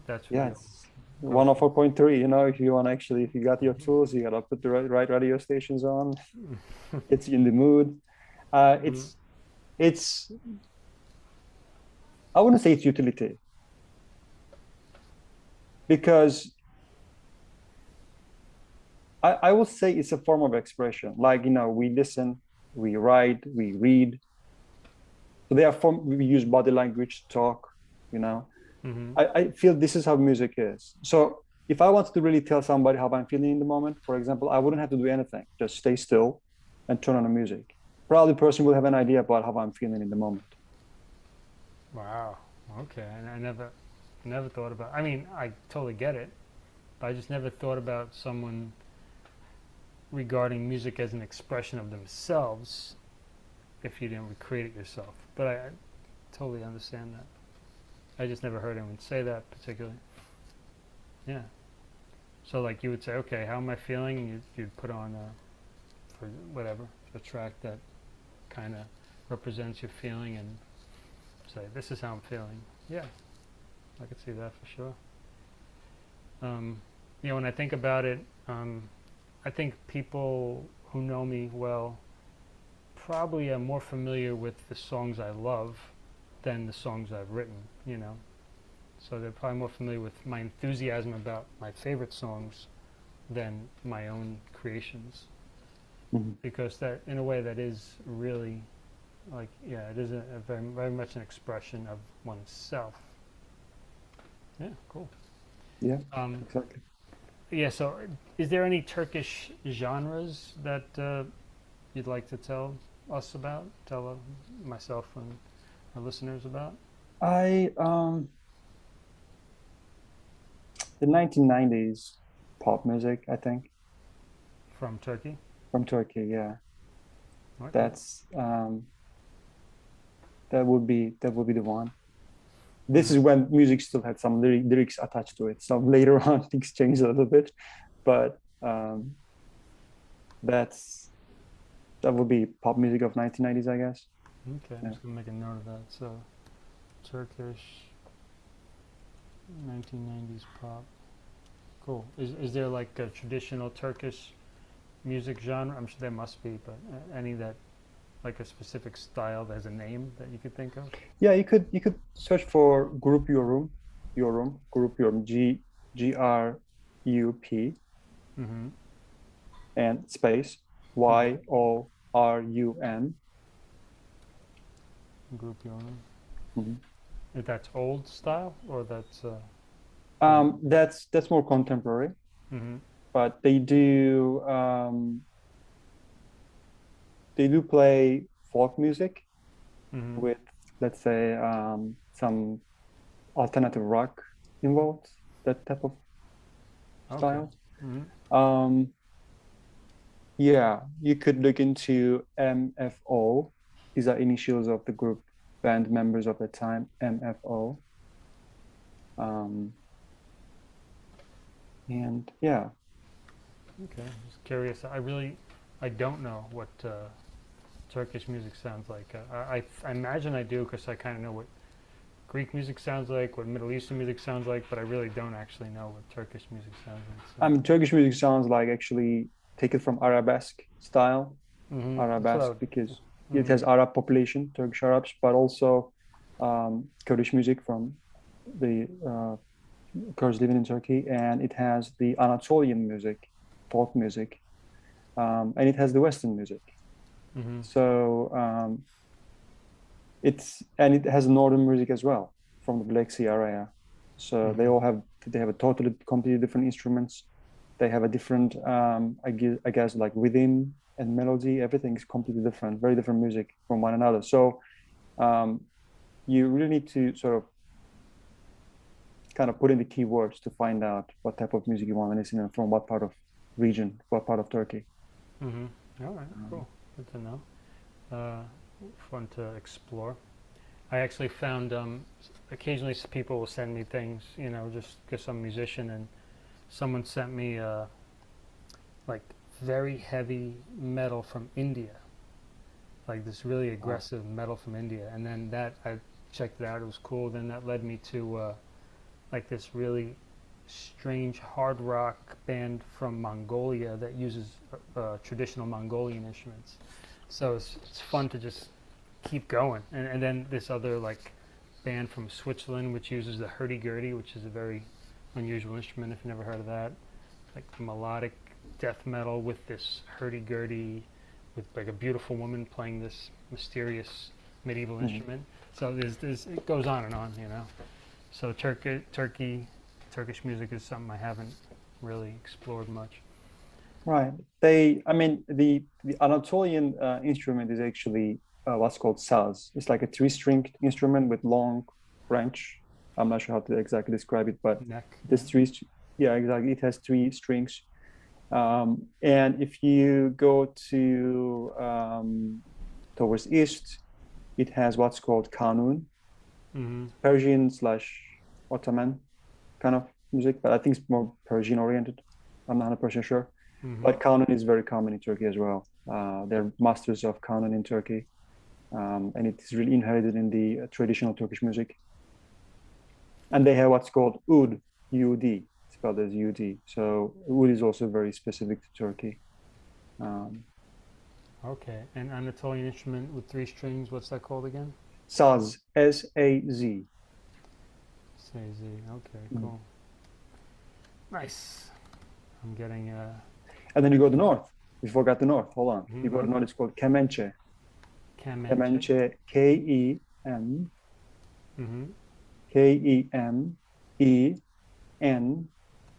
That's it's 104.3. You know, if you want actually, if you got your tools, you gotta put the right, right radio stations on. It's in the mood. Uh, it's it's I wouldn't say it's utility because I, I will say it's a form of expression. Like, you know, we listen, we write, we read. So they are form, we use body language to talk, you know. Hmm I, I feel this is how music is. So if I wanted to really tell somebody how I'm feeling in the moment, for example, I wouldn't have to do anything. Just stay still and turn on the music. Probably the person will have an idea about how I'm feeling in the moment. Wow. Okay. And I never never thought about. I mean, I totally get it, but I just never thought about someone regarding music as an expression of themselves if you didn't recreate it yourself. But I, I totally understand that. I just never heard anyone say that particularly. Yeah. So like you would say, okay, how am I feeling? You'd, you'd put on a, for whatever, a track that kind of represents your feeling and say, this is how I'm feeling. Yeah, I could see that for sure. Um, you know, when I think about it, um, I think people who know me well probably are more familiar with the songs I love than the songs I've written, you know. So they're probably more familiar with my enthusiasm about my favorite songs than my own creations Mhm. because that in a way that is really like yeah it is a, a very very much an expression of oneself yeah cool Yeah, um, exactly. yeah so is there any turkish genres that uh, you'd like to tell us about tell uh, myself and our listeners about I um the 1990s pop music, I think, from turkey from Turkey. Yeah, Okay. that's um that would be that would be the one. This is when music still had some lyric, lyrics attached to it. So later on things changed a little bit, but um, that's that would be pop music of 1990s, I guess. okay i'm just gonna make a note of that so turkish 1990s pop cool is, is there like a traditional turkish music genre i'm sure there must be but uh, any that like a specific style that has a name that you could think of Yeah, you could you could search for Grup Yorum, Your Room, Grup Yorum, G G R U P mm-hmm. and space Y O R U N. Grup Yorum Mhm. If that's old style or that's uh, Um, that's that's more contemporary, hmm but they do um, they do play folk music hmm with, let's say, um, some alternative rock involved, that type of okay. style. hmm Um, yeah, you could look into MFO. These are initials of the group band members of the time, MFO. Um, and yeah, Okay, just curious. I really, I don't know what uh, Turkish music sounds like. Uh, I, I, imagine I do because I kind of know what Greek music sounds like, what Middle Eastern music sounds like, but I really don't actually know what Turkish music sounds like. So. I mean, Turkish music sounds like actually take it from arabesque style, what I arabesque would- because it has Arab population, Turkish Arabs, but also um, Kurdish music from the uh, Kurds living in Turkey, and it has the Anatolian music, folk music, um, and it has the Western music. mhm, So um, it's and it has Northern music as well from the Black Sea area. So they Mhm. all have they have a totally completely different instruments. They have a different um, I guess, I guess like rhythm and melody. Everything is completely different, very different music from one another. So um, you really need to sort of kind of put in the keywords to find out what type of music you want to listen to from what part of region, what part of Turkey. mhm. All right, Um, cool. Good to know. Uh, fun to explore. I actually found um, occasionally people will send me things, you know, just because I'm a musician, and someone sent me uh, like very heavy metal from India, like this really aggressive metal from India, and then that I checked it out. It was cool. Then that led me to uh, like this really strange hard rock band from Mongolia that uses uh, uh, traditional Mongolian instruments. So it's, it's fun to just keep going. And, and then this other like band from Switzerland which uses the hurdy-gurdy, which is a very unusual instrument if you've never heard of that. Like melodic death metal with this hurdy-gurdy with like a beautiful woman playing this mysterious medieval Mhm. instrument. So there's, there's, it goes on and on, you know. So Turkey, Turkey, Turkish music is something I haven't really explored much. Right. They, I mean, the the Anatolian uh, instrument is actually uh, what's called saz. It's like a three-stringed instrument with long branch. I'm not sure how to exactly describe it, but Neck. this three, yeah, exactly. It has three strings. Um, and if you go to um, towards east, it has what's called kanun, hmm Persian slash Ottoman kind of music, but I think it's more Persian oriented. I'm not 100% sure. hmm But kanun is very common in Turkey as well. Uh, they're masters of kanun in Turkey, um, and it is really inherited in the uh, traditional Turkish music. And they have what's called oud, U-D, spelled as U-D. So oud is also very specific to Turkey. Um, Okay. And Anatolian instrument with three strings. What's that called again? saz, S-A-Z. Say Z. Okay. Mm. Cool. Nice. I'm getting uh. And then you go to the north. We forgot the north. Hold on. You go to Mhm. north. It's called Kemençe. Kemençe. Kemençe, K-E-M, Mm-hmm. K-E-M-E-N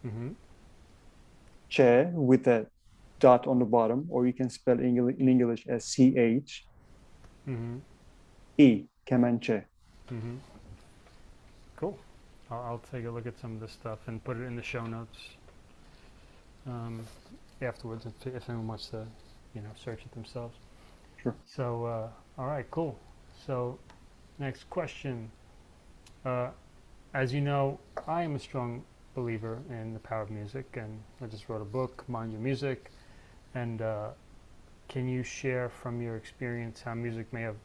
Mm-hmm. che with a dot on the bottom, or you can spell English in English as C H Mm-hmm. E Kemençe. Mm-hmm. Cool. I'll, I'll take a look at some of this stuff and put it in the show notes um, afterwards if, if anyone wants to, you know, search it themselves. Sure. So, uh, all right, cool. So, next question. Uh, as you know, I am a strong believer in the power of music, and I just wrote a book, Mind Your Music. And uh, can you share from your experience how music may have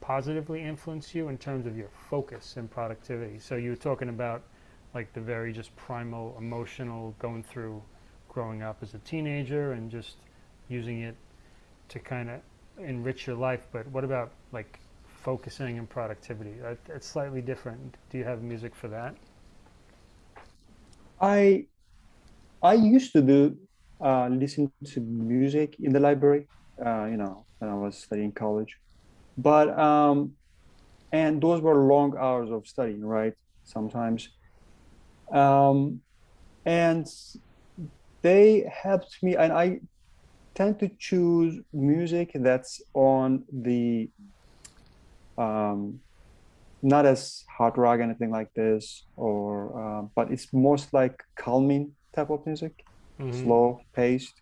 positively influenced you in terms of your focus and productivity? So, you were talking about like the very just primal emotional going through growing up as a teenager and just using it to kind of enrich your life. But what about like focusing and productivity? That's slightly different. Do you have music for that? I I used to do uh, listen to music in the library, uh, you know, when I was studying college. But um, and those were long hours of studying, right? Sometimes, um, and they helped me, and I tend to choose music that's on the um, not as hard rock anything like this or uh, but it's most like calming type of music. Hmm slow paced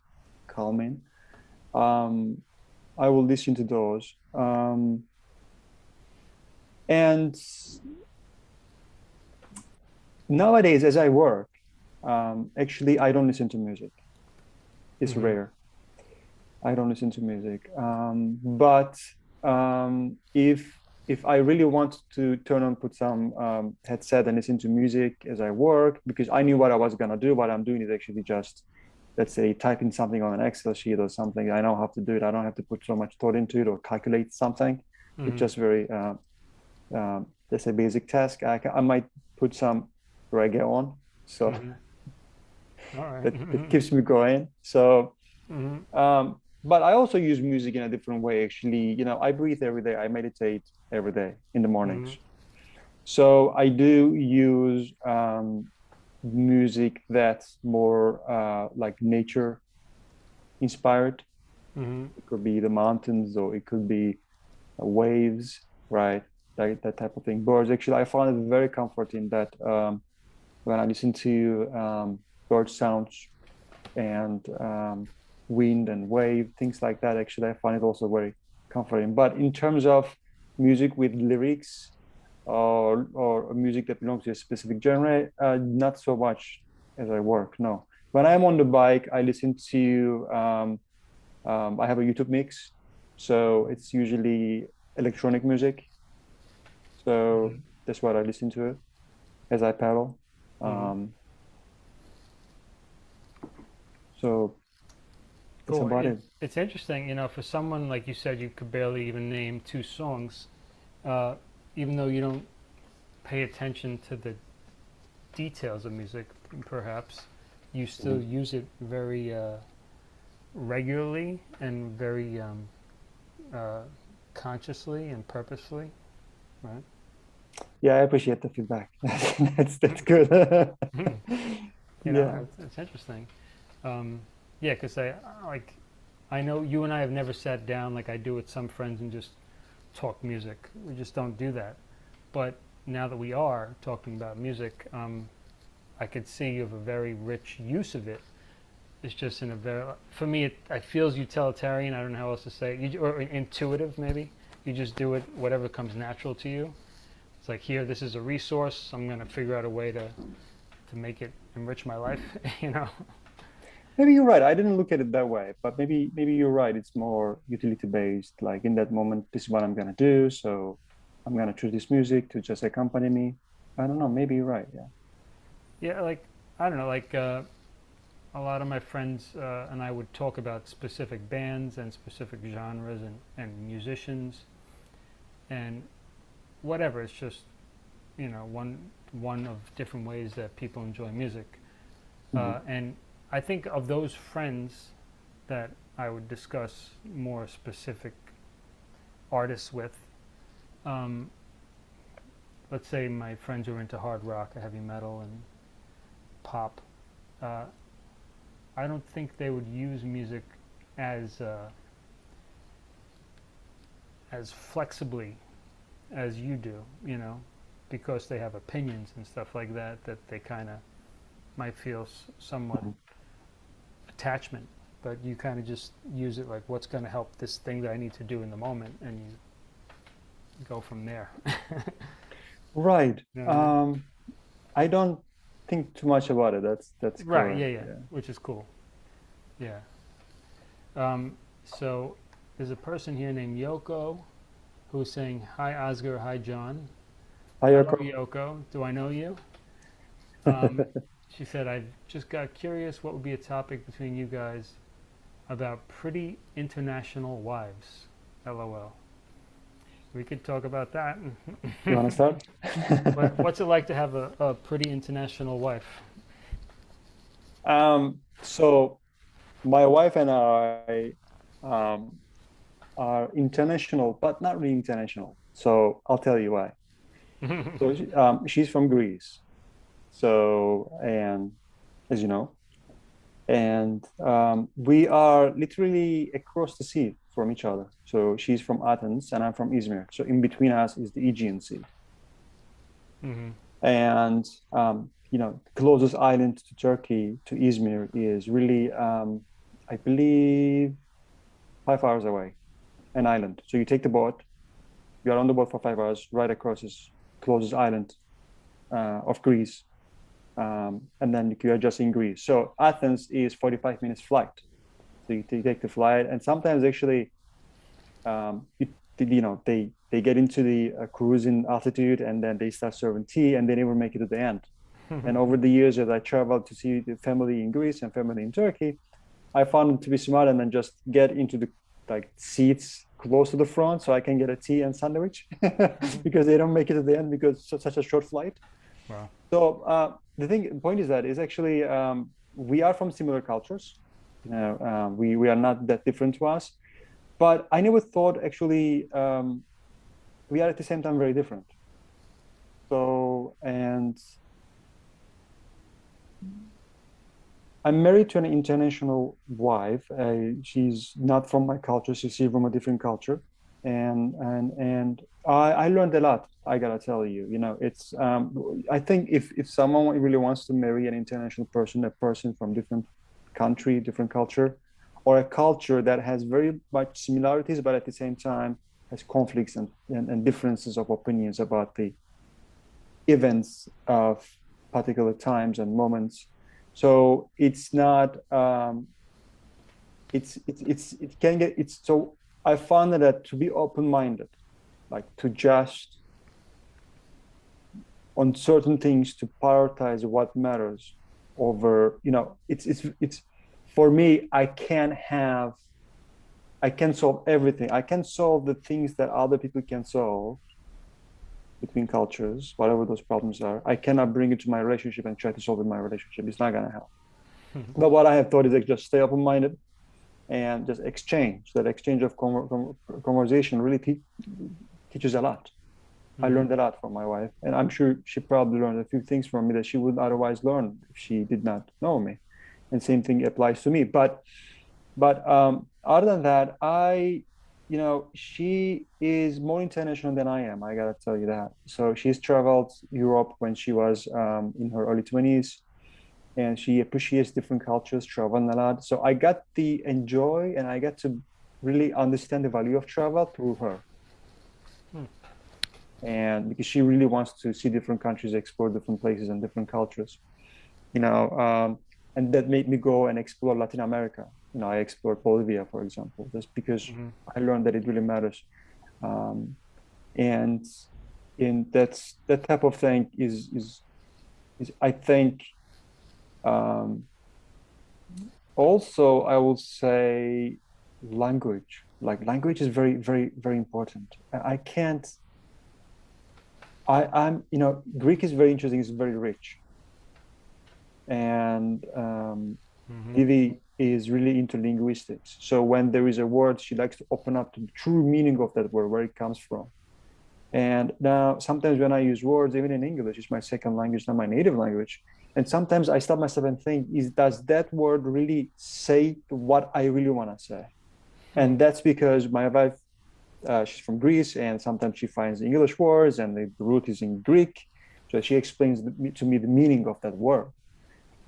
calming. Um, i will listen to those. Um, and nowadays as i work um, actually i don't listen to music. It's hmm rare. I don't listen to music. Um, but um, if if I really want to turn on, put some um, headset and listen to music as I work, because I knew what I was gonna do, what I'm doing is actually just, let's say, typing something on an Excel sheet or something. I know how to do it. I don't have to put so much thought into it or calculate something. It's hmm just very, uh, um, let's say, basic task. I, ca- I might put some reggae on, so hmm All right. that, that keeps me going. So hmm um, but I also use music in a different way. Actually, you know, I breathe every day. I meditate every day in the mornings. So I do use um, music that's more uh, like nature inspired. hmm It could be the mountains or it could be uh, waves, right? That, that type of thing. Birds. Actually, I find it very comforting that um, when I listen to um, bird sounds and um, wind and wave, things like that. Actually, I find it also very comforting. But in terms of music with lyrics or or music that belongs to a specific genre, uh, not so much as I work. No. When I'm on the bike, I listen to. Um, um, I have a YouTube mix, so it's usually electronic music. So hmm that's what I listen to as I pedal. hmm Um, so Cool. It, it. it's interesting, you know, for someone like you said, you could barely even name two songs, uh, even though you don't pay attention to the details of music, perhaps, you still Mhm. use it very uh, regularly and very um, uh, consciously and purposefully, right? Yeah, I appreciate the feedback. That's that's good. you know, Yeah. it's, it's interesting. Um, yeah, because I like, I know you and I have never sat down like I do with some friends and just talk music. We just don't do that. But now that we are talking about music, um, I could see you have a very rich use of it. It's just in a very, for me, it, it feels utilitarian. I don't know how else to say it. You, or intuitive, maybe. You just do it, whatever comes natural to you. It's like, here, this is a resource. I'm going to figure out a way to, to make it enrich my life, you know? Maybe you're right. I didn't look at it that way, but maybe maybe you're right. It's more utility based. Like in that moment, this is what I'm gonna do. So I'm gonna choose this music to just accompany me. I don't know. Maybe you're right. Yeah. Yeah, like, I don't know, like, uh, a lot of my friends uh, and I would talk about specific bands and specific genres and, and musicians and whatever. It's just, you know, one, one of different ways that people enjoy music. hmm Uh, and I think of those friends that I would discuss more specific artists with, um, let's say my friends who are into hard rock, heavy metal, and pop, uh, I don't think they would use music as uh, as flexibly as you do, you know, because they have opinions and stuff like that that they kind of might feel somewhat attachment, but you kind of just use it like what's going to help this thing that I need to do in the moment, and you go from there. Right. You know I mean? Um, I don't think too much about it. That's that's Right. Yeah. correct. Yeah. Yeah. Which is cool. Yeah. Um, so there's a person here named Yoko who's saying, "Hi Oscar, hi John. Hi, Hello Yoko. Yoko. Do I know you?" Um, she said, "I just got curious. What would be a topic between you guys about pretty international wives?" LOL. We could talk about that. You want to start? what, what's it like to have a, a pretty international wife? Um, so my wife and I um, are international, but not really international. So I'll tell you why. So um, she's from Greece. So, and as you know, and um, we are literally across the sea from each other. So she's from Athens and I'm from Izmir. So in between us is the Aegean Sea. Mhm. And um, you know, closest island to Turkey to Izmir is really, um, I believe, five hours away, an island. So you take the boat, you are on the boat for five hours, right across this closest island uh, of Greece, um, and then you are just in Greece. So Athens is 45 minutes flight. So you, you take the flight, and sometimes actually, um, you, you know, they they get into the uh, cruising altitude, and then they start serving tea, and they never make it to the end. and over the years, as I traveled to see the family in Greece and family in Turkey, I found it to be smart and then just get into the like seats close to the front so I can get a tea and sandwich because they don't make it to the end because it's such a short flight. Wow. So uh, the thing, point is that is actually um, we are from similar cultures. You know, uh, we we are not that different to us, but I never thought actually um, we are at the same time very different. So and I'm married to an international wife. Uh, she's not from my culture. She's from a different culture, and and and I, I learned a lot. I gotta tell you, you know, it's. Um, I think if if someone really wants to marry an international person, a person from different country, different culture, or a culture that has very much similarities, but at the same time has conflicts and, and, and differences of opinions about the events of particular times and moments so it's not um, it's, it's it's it can get it's so i found that to be open-minded like to just on certain things to prioritize what matters over you know it's it's it's for me i can't have i can solve everything i can solve the things that other people can solve between cultures, whatever those problems are. I cannot bring it to my relationship and try to solve it in my relationship. It's not gonna help. Hmm. But what I have thought is like just stay open-minded and just exchange. That exchange of conver- con- conversation really te- teaches a lot. I learned a lot from my wife, and I'm sure she probably learned a few things from me that she would otherwise learn if she did not know me. And same thing applies to me. But, but um, other than that, I you know, she is more international than I am. I gotta tell you that. So she's traveled Europe when she was um, in her early 20s, and she appreciates different cultures, traveling a lot. So I got the enjoy, and I got to really understand the value of travel through her. And because she really wants to see different countries, explore different places and different cultures, you know, um, and that made me go and explore Latin America you know, I explored Bolivia, for example, just because Mhm. I learned that it really matters. Um, and in that's that type of thing is is is I think um, also I will say language. Like language is very very very important. I can't. I I'm you know Greek is very interesting. It's very rich. And um, Mhm. Vivi is really into linguistics. So when there is a word, she likes to open up to the true meaning of that word, where it comes from. And now sometimes when I use words, even in English, it's my second language, not my native language. And sometimes I stop myself and think, is does that word really say what I really want to say? And that's because my wife, uh, she's from Greece, and sometimes she finds English words, and the root is in Greek. So she explains to me the meaning of that word.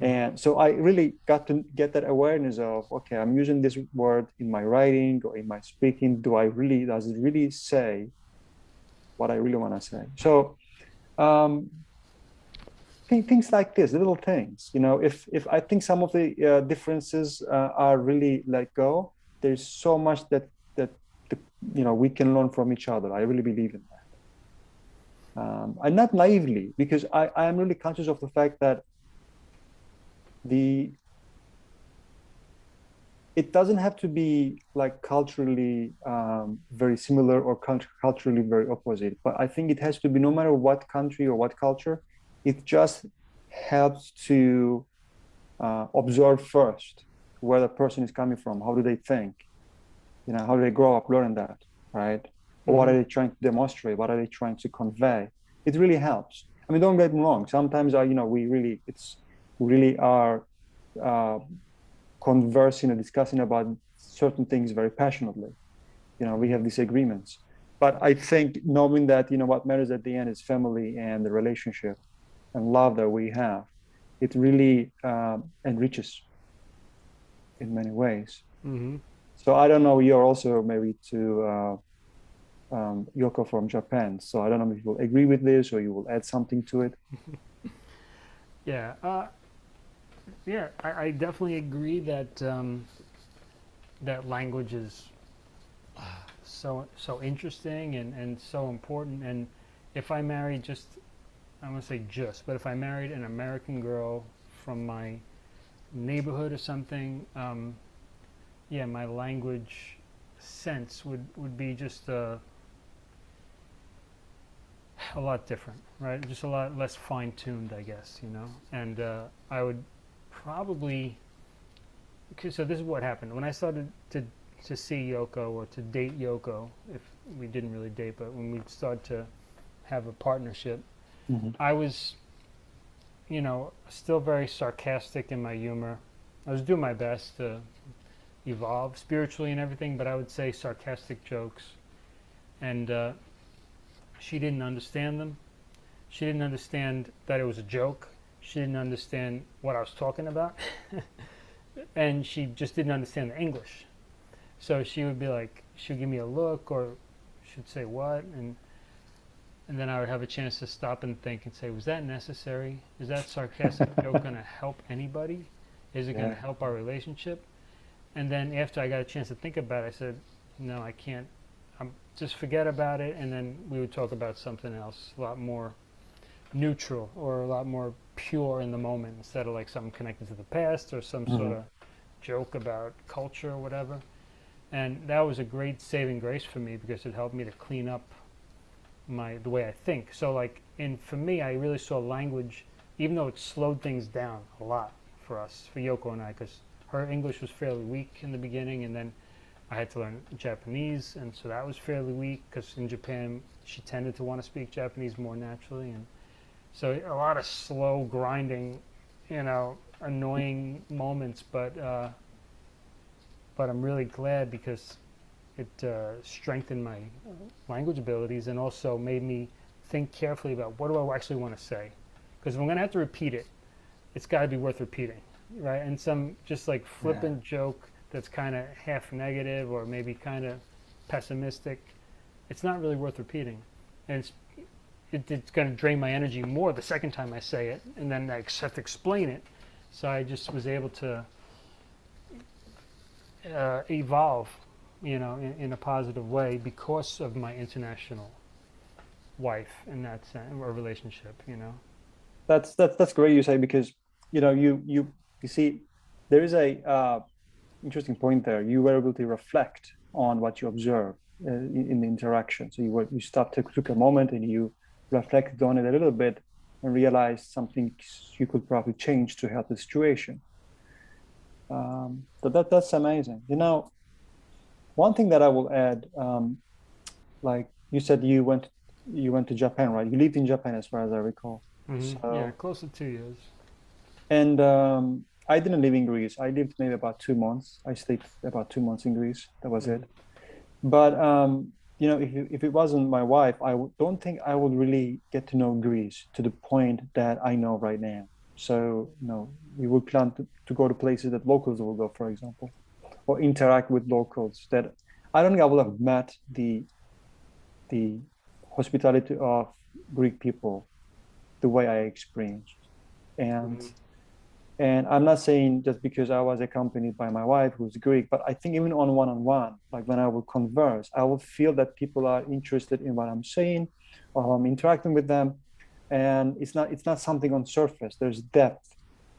And so I really got to get that awareness of, okay, I'm using this word in my writing or in my speaking. Do I really, does it really say what I really want to say? So um, things like this, little things, you know, if, if I think some of the uh, differences uh, are really let go, there's so much that, that, the, you know, we can learn from each other. I really believe in that. Um, and not naively, because I, I am really conscious of the fact that the it doesn't have to be like culturally um, very similar or cult- culturally very opposite but i think it has to be no matter what country or what culture it just helps to uh, observe first where the person is coming from how do they think you know how do they grow up learning that right or what are Mhm. they trying to demonstrate? What are they trying to convey? It really helps. I mean, don't get me wrong. Sometimes, I, you know, we really, it's really are uh, conversing or discussing about certain things very passionately. You know, we have disagreements, but I think knowing that, you know, what matters at the end is family and the relationship and love that we have, it really um, enriches in many ways. hmm So I don't know. You're also maybe to uh, um, Yoko from Japan. So I don't know if you will agree with this or you will add something to it. Yeah. Uh, yeah, I, I definitely agree that um, that language is so so interesting and, and so important. And if I married just, I want to say just, but if I married an American girl from my neighborhood or something, um, yeah, my language sense would, would be just uh, a lot different, right? Just a lot less fine tuned, I guess, you know. And uh, I would probably, okay, so this is what happened when I started to to see Yoko or to date Yoko. If we didn't really date, but when we started to have a partnership, I was, you know, still very sarcastic in my humor. I was doing my best to evolve spiritually and everything, but I would say sarcastic jokes. And uh, she didn't understand them. She didn't understand that it was a joke. She didn't understand what I was talking about. and she just didn't understand the English. So she would be like, she would give me a look or she'd say, What? And and then I would have a chance to stop and think and say, was that necessary? Is that sarcastic joke going to help anybody? Is it going to help our relationship? And then after I got a chance to think about it, I said, no, I can't. I'm, just forget about it. And then we would talk about something else, a lot more neutral or a lot more pure in the moment instead of like something connected to the past or some sort Mhm. of joke about culture or whatever. And that was a great saving grace for me because it helped me to clean up my the way I think. So like in for me, I really saw language, even though it slowed things down a lot for us, for Yoko and I, because her English was fairly weak in the beginning, and then I had to learn Japanese, and so that was fairly weak because in Japan she tended to want to speak Japanese more naturally, and so a lot of slow grinding, you know, annoying moments, but uh, but I'm really glad because it uh, strengthened my language abilities and also made me think carefully about what do I actually want to say. Because if I'm going to have to repeat it, it's got to be worth repeating, right? And some just like flippant joke that's kind of half negative or maybe kind of pessimistic, it's not really worth repeating. And it's, it, it's going to drain my energy more the second time I say it, and then I have to explain it. So I just was able to uh, evolve you know, in, in a positive way because of my international wife in that sense or relationship, you know. That's that's that's great you say because you know you you you see there is a uh, interesting point there. You were able to reflect on what you observe uh, in, in the interaction. So you were you stopped took, took a moment and you reflected on it a little bit and realized something you could probably change to help the situation. Um, so that that's amazing. You know, one thing that I will add, um, like you said, you went you went to Japan, right? You lived in Japan, as far as I recall. yeah, So- close to two years. And um, I didn't live in Greece. I lived maybe about two months. I stayed about two months in Greece. That was it. But um, you know, if it, if it wasn't my wife, I w- don't think I would really get to know Greece to the point that I know right now. So you know, we would plan to, to go to places that locals will go, for example, or interact with locals. That I don't think I would have met the the hospitality of Greek people the way I experienced. And Mhm. and I'm not saying just because I was accompanied by my wife who's Greek, but I think even on one-on-one, like when I would converse, I would feel that people are interested in what I'm saying or how I'm interacting with them. And it's not it's not something on surface. There's depth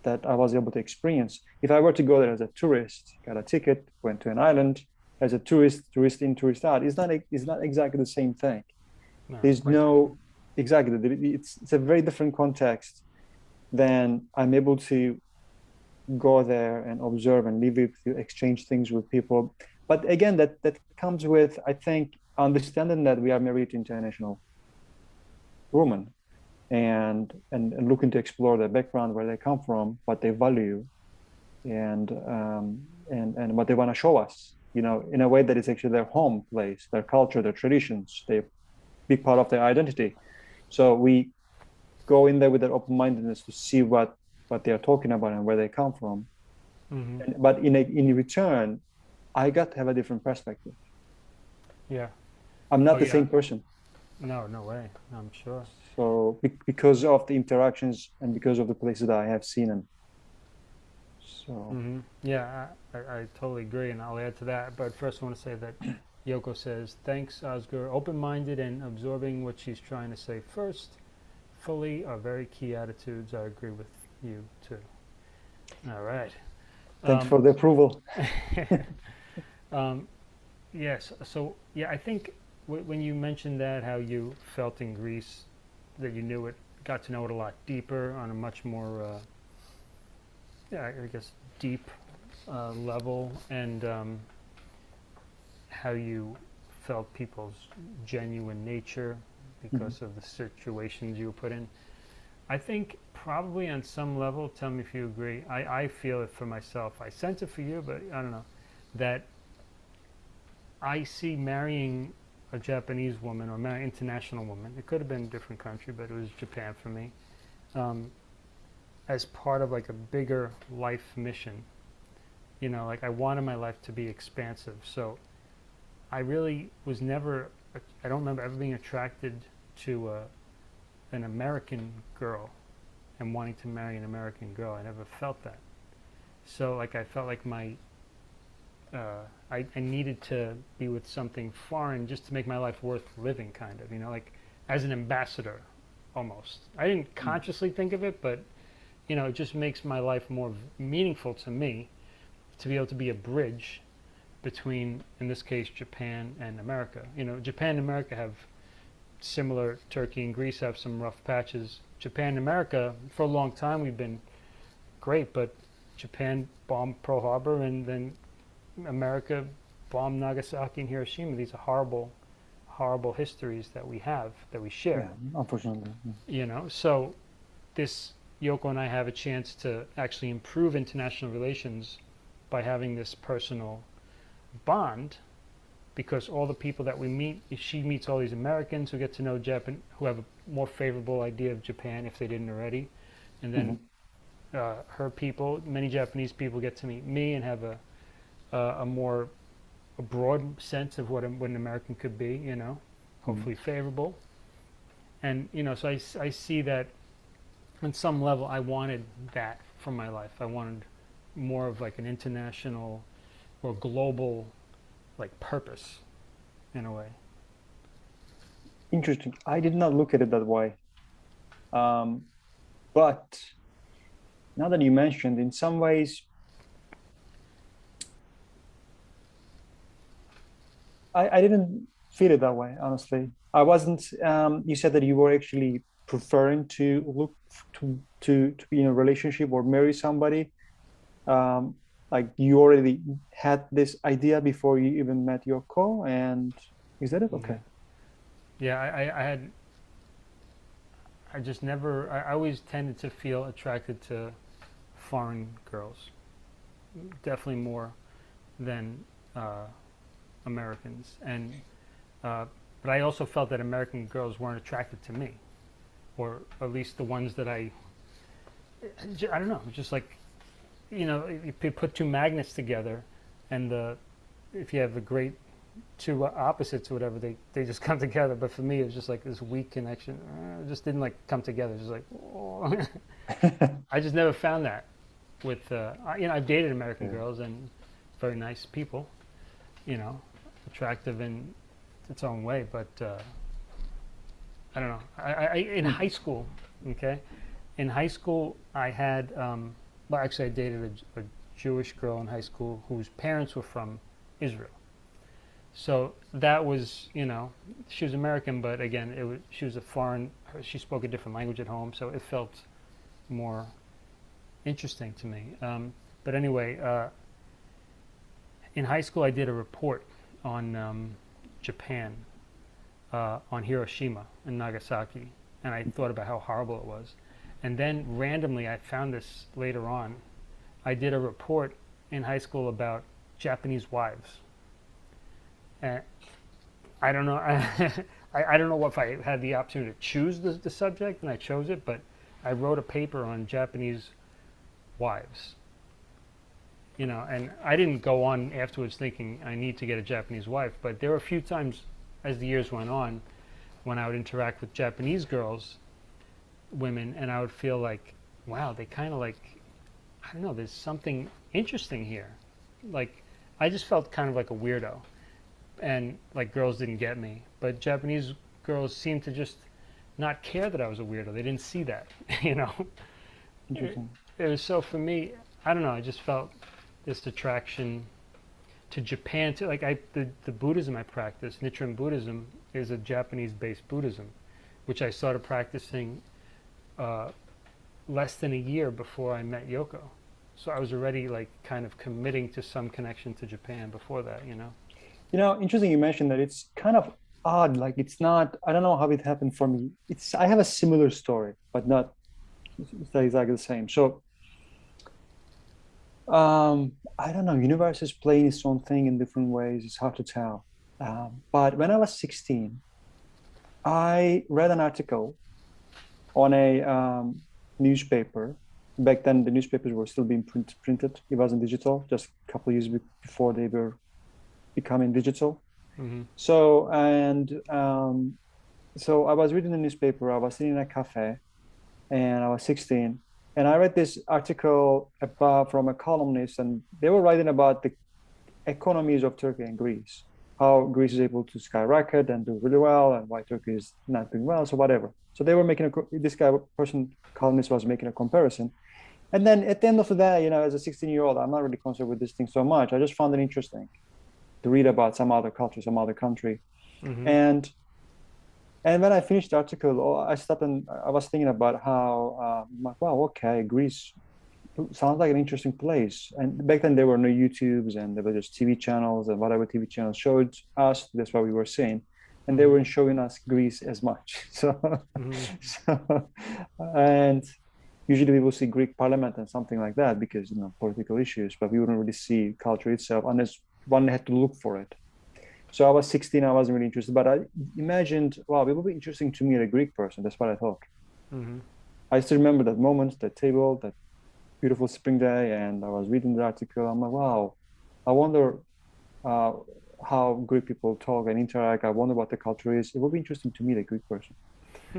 that I was able to experience. If I were to go there as a tourist, got a ticket, went to an island as a tourist, tourist in, tourist out, it's not it's not exactly the same thing. No, there's quite no exactly it's it's a very different context than i'm able to go there and observe and live with you exchange things with people. But again that that comes with i think understanding that we are married to international women and, and, and looking to explore their background, where they come from, what they value, and, um, and, and what they want to show us, you know, in a way that is actually their home place, their culture, their traditions, they big part of their identity. So we go in there with that open-mindedness to see what, what they are talking about and where they come from. hmm And, but in, a, in return, I got to have a different perspective. Yeah. I'm not Oh, the yeah. same person. No, no way. I'm sure. So be- because of the interactions and because of the places that I have seen and so hmm Yeah, I, I, totally agree, and I'll add to that. But first, I want to say that Yoko says, "Thanks, Oscar. Open-minded and absorbing what she's trying to say first, fully are very key attitudes. I agree with you too." All right. thanks Um, for the approval. um, yes. So yeah, I think w- when you mentioned that, how you felt in Greece, that you knew it, got to know it a lot deeper on a much more, uh, yeah, I guess deep uh, level, and um, how you felt people's genuine nature because of the situations you were put in. I think probably on some level, tell me if you agree. I, I feel it for myself. I sense it for you, but I don't know that I see marrying a Japanese woman or an international woman. It could have been a different country, but it was Japan for me. Um, as part of like a bigger life mission. You know, like I wanted my life to be expansive. So I really was never, I don't remember ever being attracted to a, an American girl and wanting to marry an American girl. I never felt that. So like I felt like my, uh, I, I needed to be with something foreign just to make my life worth living, kind of, you know, like as an ambassador almost. I didn't consciously think of it, but you know, it just makes my life more v- meaningful to me to be able to be a bridge between, in this case, Japan and America. You know, Japan and America have similar. Turkey and Greece have some rough patches. Japan and America, for a long time, we've been great, but Japan bombed Pearl Harbor, and then America bombed Nagasaki and Hiroshima. These are horrible, horrible histories that we have that we share Yeah, unfortunately. yeah. you know so this yoko and i have a chance to actually improve international relations by having this personal bond because all the people that we meet she meets all these americans who get to know japan who have a more favorable idea of japan if they didn't already and then uh, her people many japanese people get to meet me and have a uh, a more a broad sense of what, a, what an american could be you know hopefully favorable and you know so I, I see that on some level i wanted that for my life i wanted more of like an international or global like purpose in a way Interesting. I did not look at it that way. Um, but now that you mentioned, in some ways, I, I didn't feel it that way, honestly. I wasn't, um, you said that you were actually preferring to look to, to, to be in a relationship or marry somebody. Um, like you already had this idea before you even met Yoko, and is that it? Okay. yeah I, I, I had i just never I, I always tended to feel attracted to foreign girls definitely more than uh, americans. And uh, but i also felt that american girls weren't attracted to me or at least the ones that I. I don't know just like you know if you put two magnets together and the if you have a great two opposites or whatever they, they just come together. But for me it was just like this weak connection. Uh, it just didn't like come together. Just like i just never found that with uh, you know i've dated american Yeah. girls and very nice people you know attractive in its own way but uh, i don't know I, I, in high school okay in high school i had um, well actually i dated a, a jewish girl in high school whose parents were from israel so that was, you know, she was American, but again, it was she was a foreign. She spoke a different language at home, so it felt more interesting to me. Um, but anyway, uh, in high school, I did a report on um, Japan uh, on Hiroshima and Nagasaki, and I thought about how horrible it was. And then randomly, I found this later on. I did a report in high school about Japanese wives. And I don't know. I, I don't know if I had the opportunity to choose the, the subject and I chose it, but I wrote a paper on Japanese wives. You know, and I didn't go on afterwards thinking I need to get a Japanese wife, but there were a few times as the years went on when I would interact with Japanese girls, women, and I would feel like, wow, they kind of like, I don't know, there's something interesting here. Like, I just felt kind of like a weirdo, and like girls didn't get me. But Japanese girls seemed to just not care that I was a weirdo. They didn't see that, you know. Interesting. It was so for me. I don't know. I just felt this attraction to Japan. To like I the the Buddhism I practice, Nichiren Buddhism, is a Japanese-based Buddhism, which I started practicing uh, less than a year before I met Yoko. So I was already like kind of committing to some connection to Japan before that, you know. You know, interesting you mentioned that it's kind of odd. Like it's not, I don't know how it happened for me. It's, I have a similar story, but not it's not exactly the same. So, um, I don't know, universe is playing its own thing in different ways. It's hard to tell. Um, but when I was 16, I read an article on a um, newspaper. Back then, the newspapers were still being print, printed. It wasn't digital, just a couple of years be- before they were becoming digital. Mm-hmm. So and um, so I was reading the newspaper. I was sitting in a cafe, and I was 16, and I read this article about from a columnist, and they were writing about the economies of Turkey and Greece, how Greece is able to skyrocket and do really well, and why Turkey is not doing well. So whatever. So they were making a this guy person columnist was making a comparison. And then at the end of the day, you know, as a 16 year old, I'm not really concerned with this thing so much. I just found it interesting to read about some other culture, some other country. Mm-hmm. And and when I finished the article, oh, I stopped and I was thinking about how, uh, like, wow, okay, Greece sounds like an interesting place. And back then there were no YouTubes and there were just TV channels and whatever TV channels showed us, that's what we were seeing. And they weren't showing us Greece as much. So, Mhm. so and usually we will see Greek parliament and something like that because, you know, political issues, but we wouldn't really see culture itself unless one had to look for it. So I was 16, I wasn't really interested, but I imagined, wow, it would be interesting to meet a Greek person. That's what I thought. Mm-hmm. I still remember that moment, that table, that beautiful spring day, and I was reading the article. I'm like, wow, I wonder uh, how Greek people talk and interact. I wonder what the culture is. It would be interesting to meet a Greek person.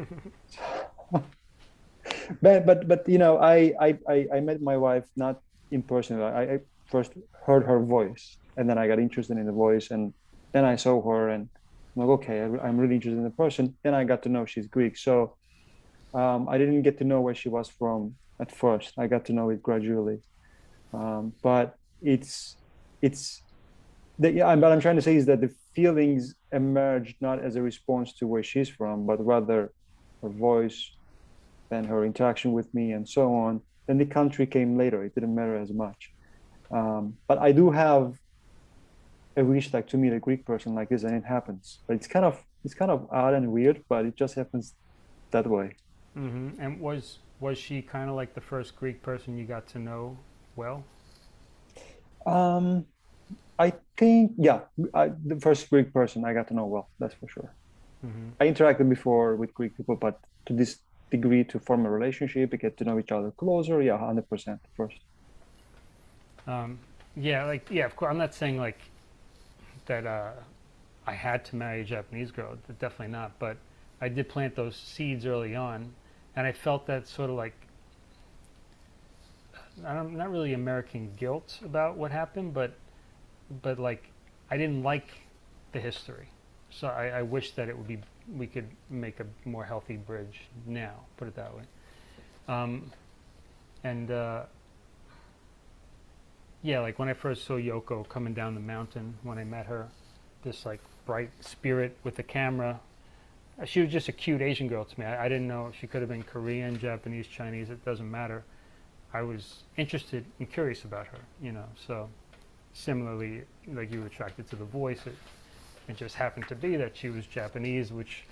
but but but you know, I I I, I met my wife not in person. I, I first heard her voice, and then I got interested in the voice, and then I saw her, and I'm like, okay, I'm really interested in the person. Then I got to know she's Greek, so um, I didn't get to know where she was from at first. I got to know it gradually, um, but it's it's the, yeah. What I'm trying to say is that the feelings emerged not as a response to where she's from, but rather her voice, and her interaction with me, and so on. Then the country came later. It didn't matter as much. Um, but I do have a wish, like to meet a Greek person like this, and it happens. But it's kind of it's kind of odd and weird, but it just happens that way. Mm-hmm. And was was she kind of like the first Greek person you got to know well? Um, I think, yeah, I, the first Greek person I got to know well, that's for sure. Mm-hmm. I interacted before with Greek people, but to this degree to form a relationship, get to know each other closer, yeah, 100% first. Um, yeah, like yeah, of course. I'm not saying like that. Uh, I had to marry a Japanese girl. Definitely not. But I did plant those seeds early on, and I felt that sort of like I'm not really American guilt about what happened, but but like I didn't like the history, so I, I wish that it would be we could make a more healthy bridge now. Put it that way. Um, and uh, yeah, like when I first saw Yoko coming down the mountain when I met her, this like bright spirit with the camera. uh, She was just a cute Asian girl to me. I, I didn't know she could have been Korean, Japanese, Chinese. It doesn't matter. I was interested and curious about her, you know. So similarly, like you were attracted to the voice, it, it just happened to be that she was Japanese, which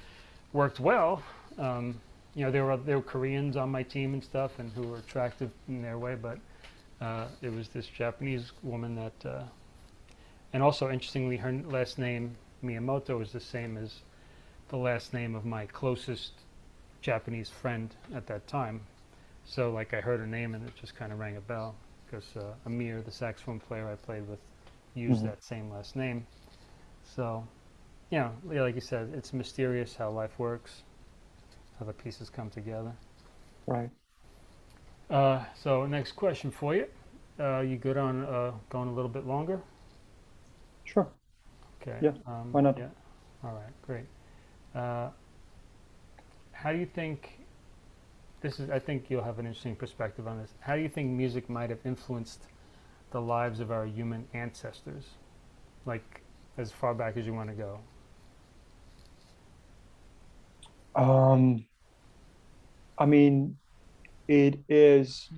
worked well. Um, you know, there were there were Koreans on my team and stuff, and who were attractive in their way, but uh, it was this Japanese woman that, uh, and also interestingly, her last name Miyamoto is the same as the last name of my closest Japanese friend at that time. So, like, I heard her name and it just kind of rang a bell because uh, Amir, the saxophone player I played with, used Mhm. that same last name. So, you know, yeah, like you said, it's mysterious how life works, how the pieces come together. Right. Uh, so, next question for you. Uh, you good on uh, going a little bit longer? Sure. Okay. Yeah, Um, why not? Yeah. All right. Great. Uh, how do you think? This is. I think you'll have an interesting perspective on this. How do you think music might have influenced the lives of our human ancestors, like as far back as you want to go? Um, I mean, it is.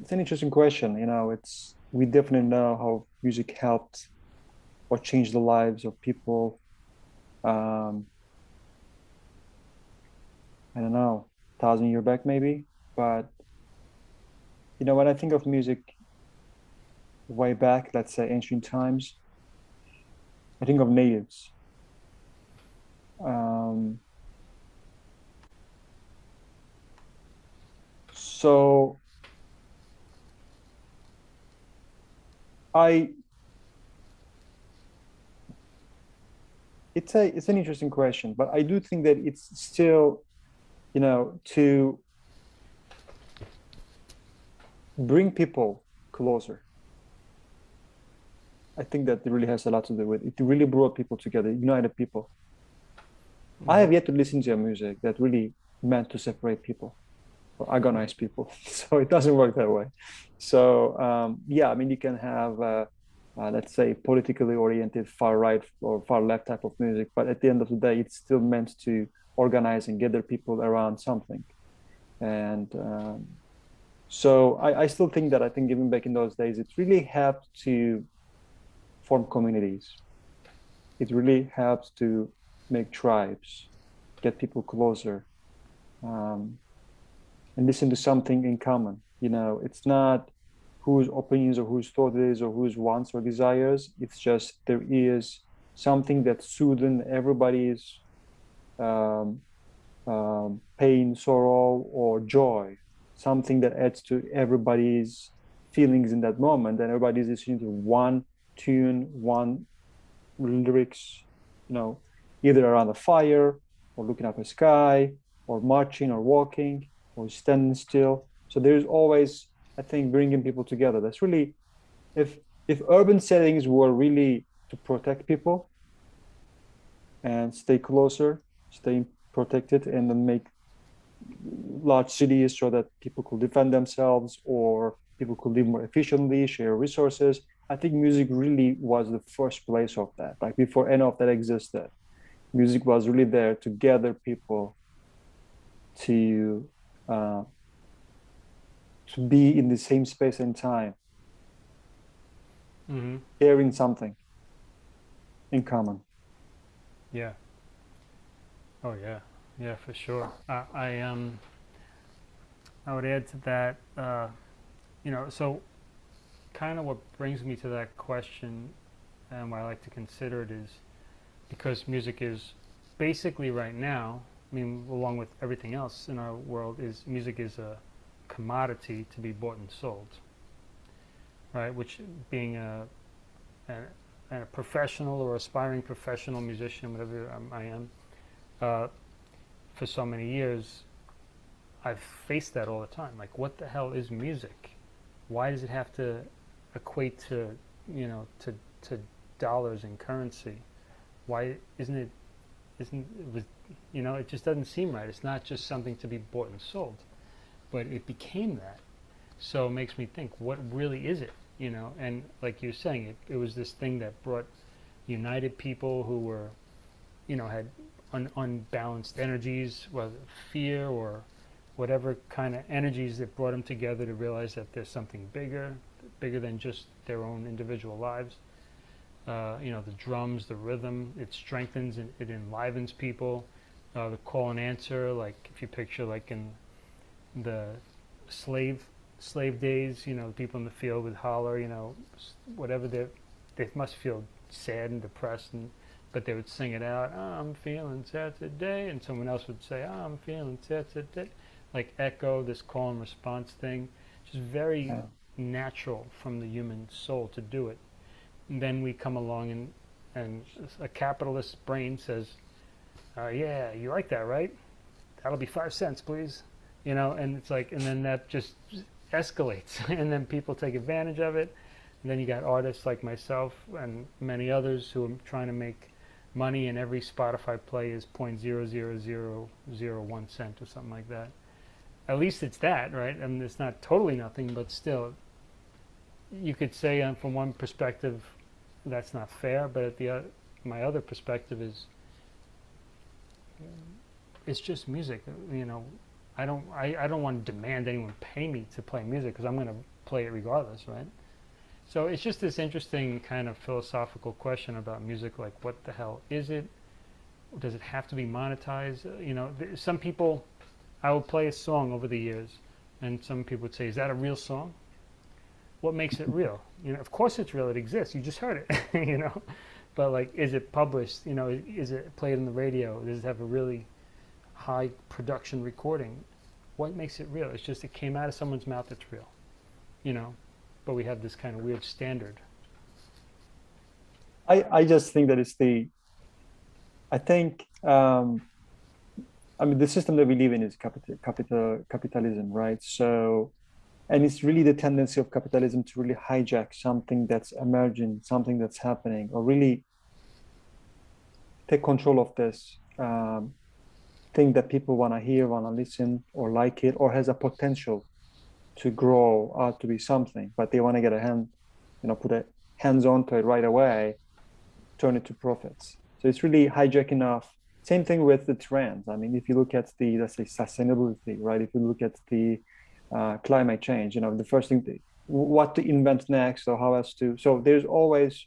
It's an interesting question. You know, it's we definitely know how music helped or changed the lives of people. Um, I don't know, thousand year back maybe, but you know, when I think of music way back, let's say ancient times, I think of natives. Um, so I it's a it's an interesting question, but I do think that it's still, you know, to bring people closer. I think that really has a lot to do with it. Really brought people together, united people. I mm-hmm. have yet to listen to a music that really meant to separate people agonize people. So it doesn't work that way. So um, yeah, I mean, you can have, uh, uh, let's say, politically oriented far right or far left type of music, but at the end of the day, it's still meant to organize and gather people around something. And um, so I, I still think that I think even back in those days, it really helped to form communities. It really helped to make tribes, get people closer, um, and listen to something in common. You know, it's not whose opinions or whose thought it is or whose wants or desires. It's just there is something that's soothing everybody's um, um, pain, sorrow, or joy. Something that adds to everybody's feelings in that moment, and everybody's listening to one tune, one lyrics, you know, either around a fire or looking up a sky or marching or walking or standing still. So there's always, I think, bringing people together. That's really, if if urban settings were really to protect people and stay closer, stay protected, and then make large cities so that people could defend themselves or people could live more efficiently, share resources. I think music really was the first place of that. Like before any of that existed, music was really there to gather people to uh, to be in the same space and time, Mm-hmm. sharing something in common. Yeah. Oh yeah, yeah, for sure. I, I um, I would add to that. Uh, you know, so kind of what brings me to that question, and why I like to consider it is because music is basically right now. I mean, along with everything else in our world, is music is a commodity to be bought and sold. Right, which being a, a a professional or aspiring professional musician, whatever um, I am, uh, for so many years, I've faced that all the time. Like, what the hell is music? Why does it have to equate to, you know, to to dollars and currency? Why isn't it? Isn't it was, you know, it just doesn't seem right. It's not just something to be bought and sold, but it became that. So it makes me think, what really is it? You know, and like you're saying, it, it was this thing that brought united people who were, you know, had un- unbalanced energies, whether fear or whatever kind of energies that brought them together to realize that there's something bigger, bigger than just their own individual lives. Uh, you know, the drums, the rhythm, it strengthens and it enlivens people. Uh, the call and answer, like if you picture like in the slave slave days, you know, people in the field would holler, you know, whatever they they must feel sad and depressed, and but they would sing it out. "Oh, I'm feeling sad today, and someone else would say, oh, I'm feeling sad today, like echo this call and response thing, just very Yeah. natural from the human soul to do it. And then we come along and and a capitalist brain says, uh, yeah, you like that, right? That'll be five cents, please. You know, and it's like, and then that just escalates, and then people take advantage of it. And then you got artists like myself and many others who are trying to make money, and every Spotify play is point zero zero zero zero one cent or something like that. At least it's that, right? I mean, it's not totally nothing, but still, you could say um, from one perspective that's not fair, but at the o- my other perspective is it's just music. You know, I don't I, I don't want to demand anyone pay me to play music because I'm going to play it regardless, right? So it's just this interesting kind of philosophical question about music, like what the hell is it? Does it have to be monetized? Uh, You know, some people, I will play a song over the years, and some people would say, "Is that a real song?" What makes it real? You know, of course it's real. It exists. You just heard it. you know, but like, is it published? You know, is it played on the radio? Does it have a really high production recording? What makes it real? It's just it came out of someone's mouth. It's real. You know, but we have this kind of weird standard. I, I just think that it's the, I think, um, I mean, the system that we live in is capital, capital, capitalism, right? So, and it's really the tendency of capitalism to really hijack something that's emerging, something that's happening, or really take control of this um, thing that people want to hear, want to listen, or like it, or has a potential to grow out to be something, but they want to get a hand, you know, put a hands onto it right away turn it to profits. So it's really hijacking off. Same thing with the trends. I mean, if you look at the let's say sustainability, right? If you look at the uh, climate change, you know, the first thing, what to invent next, or how else to. So there's always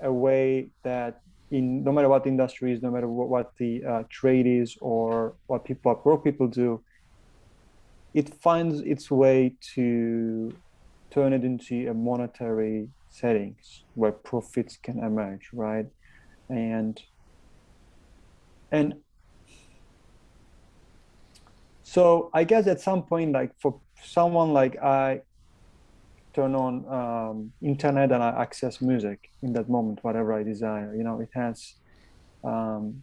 a way that in no matter what the industry is, no matter what, what the uh, trade is, or what people, what work people do, it finds its way to turn it into a monetary settings where profits can emerge right and and so i guess at some point like for someone like i turn on um, internet and i access music in that moment whatever i desire you know it has um,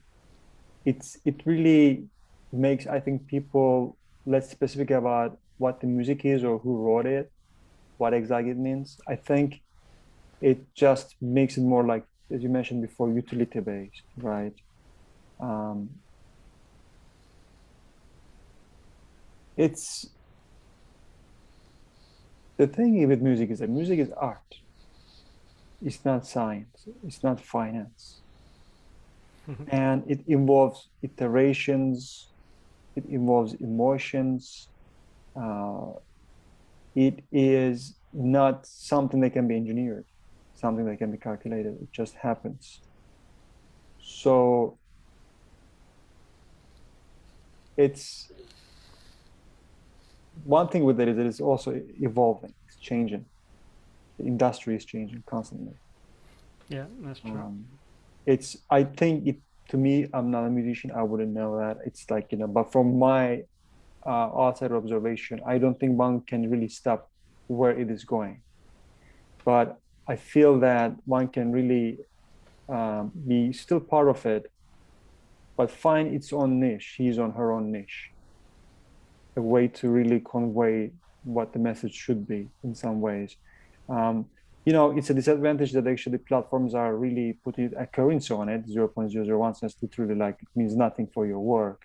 it's it really makes i think people less specific about what the music is or who wrote it what exactly it means. I think it just makes it more like as you mentioned before utility based right? Um, it's the thing with music is that music is art. It's not science. It's not finance. And it involves iterations. It involves emotions. Uh, it is not something that can be engineered something that can be calculated. It just happens. So it's one thing with it is it is also evolving it's changing. The industry is changing constantly. Yeah, that's true. um, it's i think it to me i'm not a musician i wouldn't know that. It's like you know but from my uh, outside observation i don't think one can really stop where it is going. But i feel that one can really um, be still part of it but find its own niche. He's on her own niche a way to really convey what the message should be in some ways um, you know, it's a disadvantage that actually platforms are really putting a currency on it, 0.001 cents, literally like it means nothing for your work,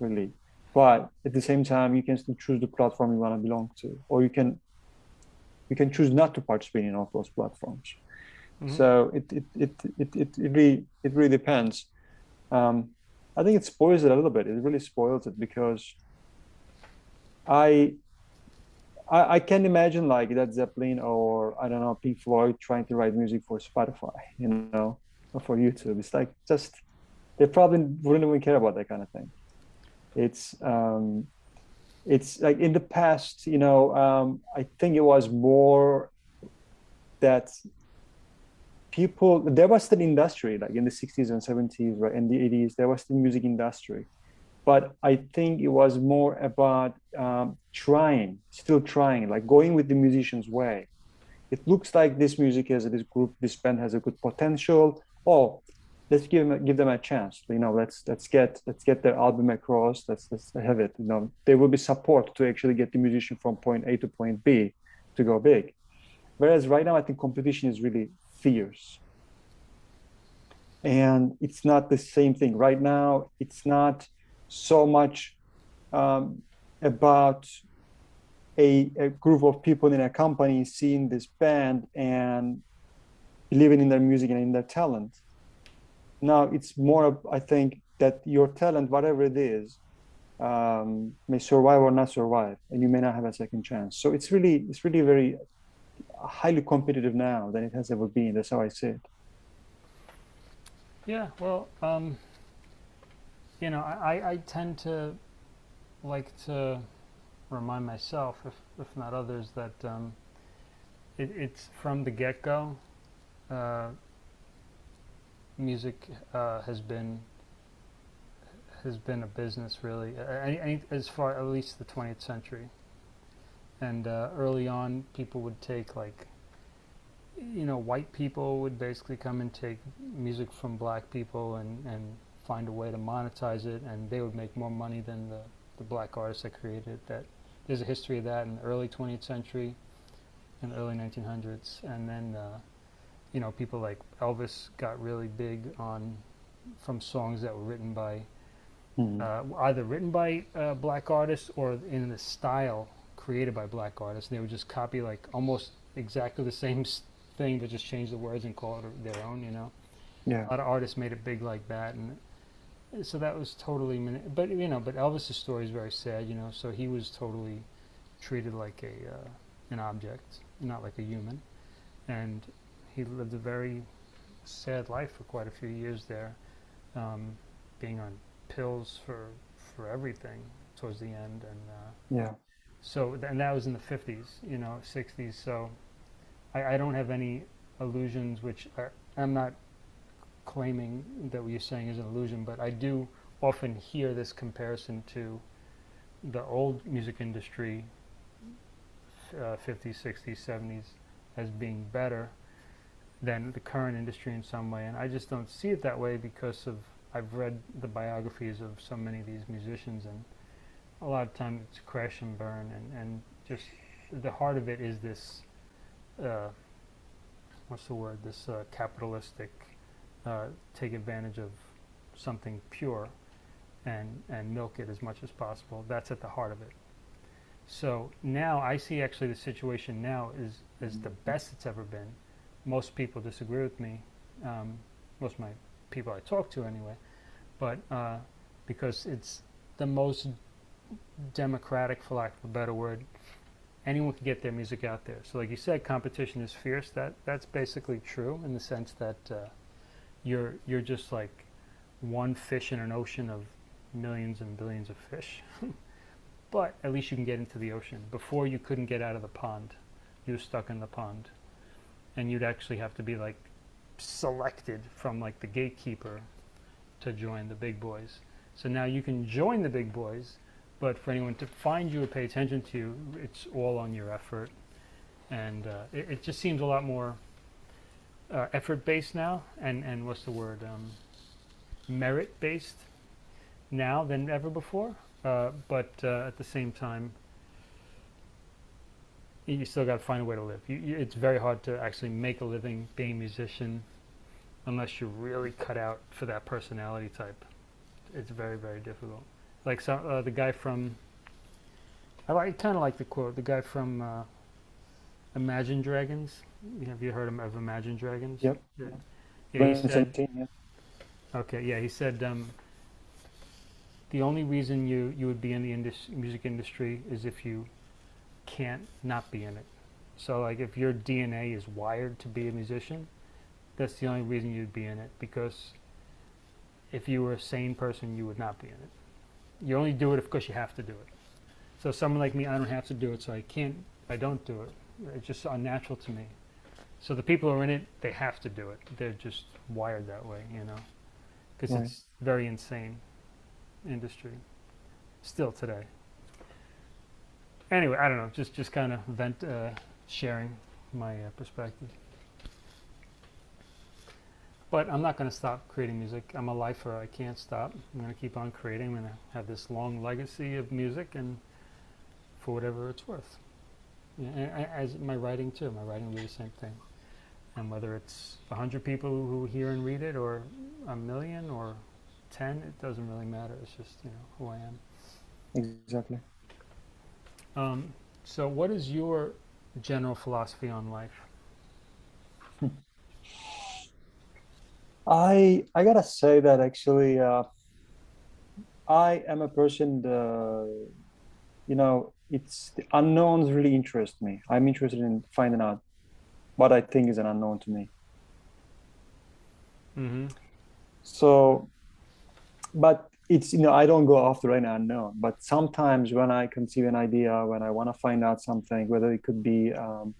really. But at the same time, you can still choose the platform you want to belong to, or you can you can choose not to participate in all those platforms. Mhm. So it it, it it it it really it really depends. Um, I think it spoils it a little bit. It really spoils it because I, I I can imagine like Led Zeppelin or I don't know Pink Floyd trying to write music for Spotify, you know, or for YouTube. It's like just they probably wouldn't even care about that kind of thing. It's um, it's like in the past, you know, um, I think it was more that people there was still industry like in the 60s and 70s right in the 80s there was still music industry but i think it was more about um, trying still trying like going with the musician's way. It looks like this music has this group this band has a good potential. Oh let's give them give them a chance you know let's let's get let's get their album across. Let's let's have it you know. There will be support to actually get the musician from point a to point b to go big. Whereas right now i think competition is really fierce. And it's not the same thing. Right now it's not so much um, about a, a, group of people in a company seeing this band and believing in their music and in their talent now it's more i think that your talent whatever it is um, may survive or not survive and you may not have a second chance so it's really it's really very highly competitive now than it has ever been. That's how I see it. Yeah, well, um, you know, I, I tend to like to remind myself, if, if not others, that um, it, it's from the get-go. Uh, music uh, has been has been a business really, uh, as far at least the 20th century and uh, early on people would take like you know white people would basically come and take music from black people and and find a way to monetize it and they would make more money than the the black artists that created it. that there's a history of that in the early 20th century and early 1900s and then uh, you know people like Elvis got really big on from songs that were written by mm. uh, either written by uh, black artists or in the style created by black artists. They would just copy like almost exactly the same thing, but just change the words and call it their own. You know, yeah. A lot of artists made it big like that, and so that was totally. But you know, but Elvis's story is very sad. You know, so he was totally treated like a uh, an object, not like a human, and he lived a very sad life for quite a few years there, um, being on pills for for everything towards the end, and uh, yeah so, and that was in the 50s, you know, 60s. So I, I don't have any illusions, which are, I'm not claiming that what you're saying is an illusion, but I do often hear this comparison to the old music industry, uh, 50s, 60s, 70s, as being better than the current industry in some way. And I just don't see it that way because of I've read the biographies of so many of these musicians and a lot of times it's crash and burn and, and just the heart of it is this uh, what's the word this uh, capitalistic uh, take advantage of something pure and and milk it as much as possible that's at the heart of it so now I see actually the situation now is is the best it's ever been most people disagree with me um, most of my people I talk to anyway but uh, because it's the most democratic, for lack of a better word. Anyone can get their music out there. So, like you said, competition is fierce. That that's basically true in the sense that uh, you're you're just like one fish in an ocean of millions and billions of fish. but at least you can get into the ocean. Before you couldn't get out of the pond. You were stuck in the pond. And you'd actually have to be like selected from like the gatekeeper to join the big boys. So now you can join the big boys but for anyone to find you or pay attention to you, it's all on your effort. And uh, it, it, just seems a lot more uh, effort-based now, and, and what's the word, um, merit-based now than ever before. Uh, but uh, at the same time, you still got to find a way to live. You, you, it's very hard to actually make a living being a musician unless you're really cut out for that personality type. It's very, very difficult like some uh, the guy from I like kind of like the quote the guy from uh, Imagine Dragons. Have you heard of Imagine Dragons? Yep. Yeah. yeah, said, yeah. Okay, yeah, he said um, the only reason you, you would be in the indus- music industry is if you can't not be in it. So like if your DNA is wired to be a musician, that's the only reason you'd be in it because if you were a sane person, you would not be in it. You only do it because you have to do it. So someone like me, I don't have to do it, so I can't, I don't do it. It's just unnatural to me. So the people who are in it, they have to do it. They're just wired that way, you know, because Right. it's very insane industry still today. Anyway, I don't know, just just kind of vent, uh, sharing my uh, perspective. But I'm not going to stop creating music. I'm a lifer. I can't stop. I'm going to keep on creating. I'm going to have this long legacy of music, and for whatever it's worth. Yeah, as my writing too. My writing will be the same thing. And whether it's a hundred people who hear and read it, or a million, or ten, it doesn't really matter. It's just you know who I am. Exactly. Um, so, what is your general philosophy on life? I I gotta say that actually, uh, I am a person. The, you know, it's the unknowns really interest me. I'm interested in finding out what I think is an unknown to me. Mm-hmm. So, but it's you know I don't go after an unknown. But sometimes when I conceive an idea, when I want to find out something, whether it could be um,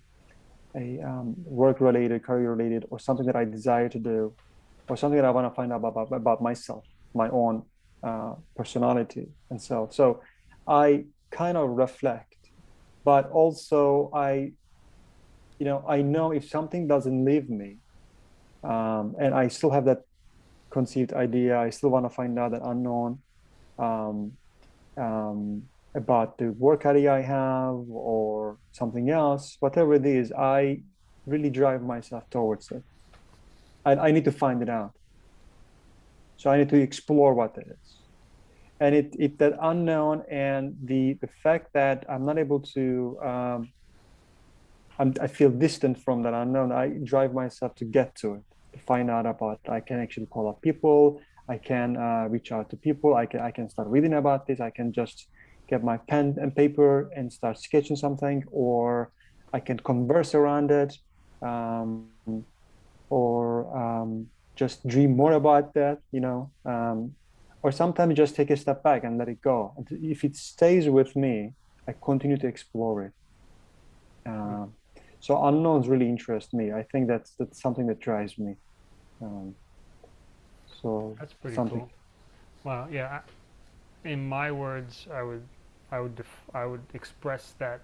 a um, work-related, career-related, or something that I desire to do, or something that I want to find out about about myself, my own uh, personality and self. So I kind of reflect, but also I, you know, I know if something doesn't leave me, um, and I still have that conceived idea, I still want to find out that unknown um, um, about the work idea I have or something else, whatever it is, I really drive myself towards it. I, I need to find it out. So I need to explore what it is. And it, it that unknown and the the fact that I'm not able to um, I'm, I feel distant from that unknown. I drive myself to get to it, to find out about. I can actually call up people. I can uh, reach out to people. I can I can start reading about this. I can just get my pen and paper and start sketching something, or I can converse around it. Um, or um, just dream more about that, you know, um, or sometimes just take a step back and let it go. If it stays with me, I continue to explore it. Um, so unknowns really interest me. I think that's that's something that drives me. Um, so That's pretty something. cool. Well, yeah. I, in my words, I would, I would, def- I would express that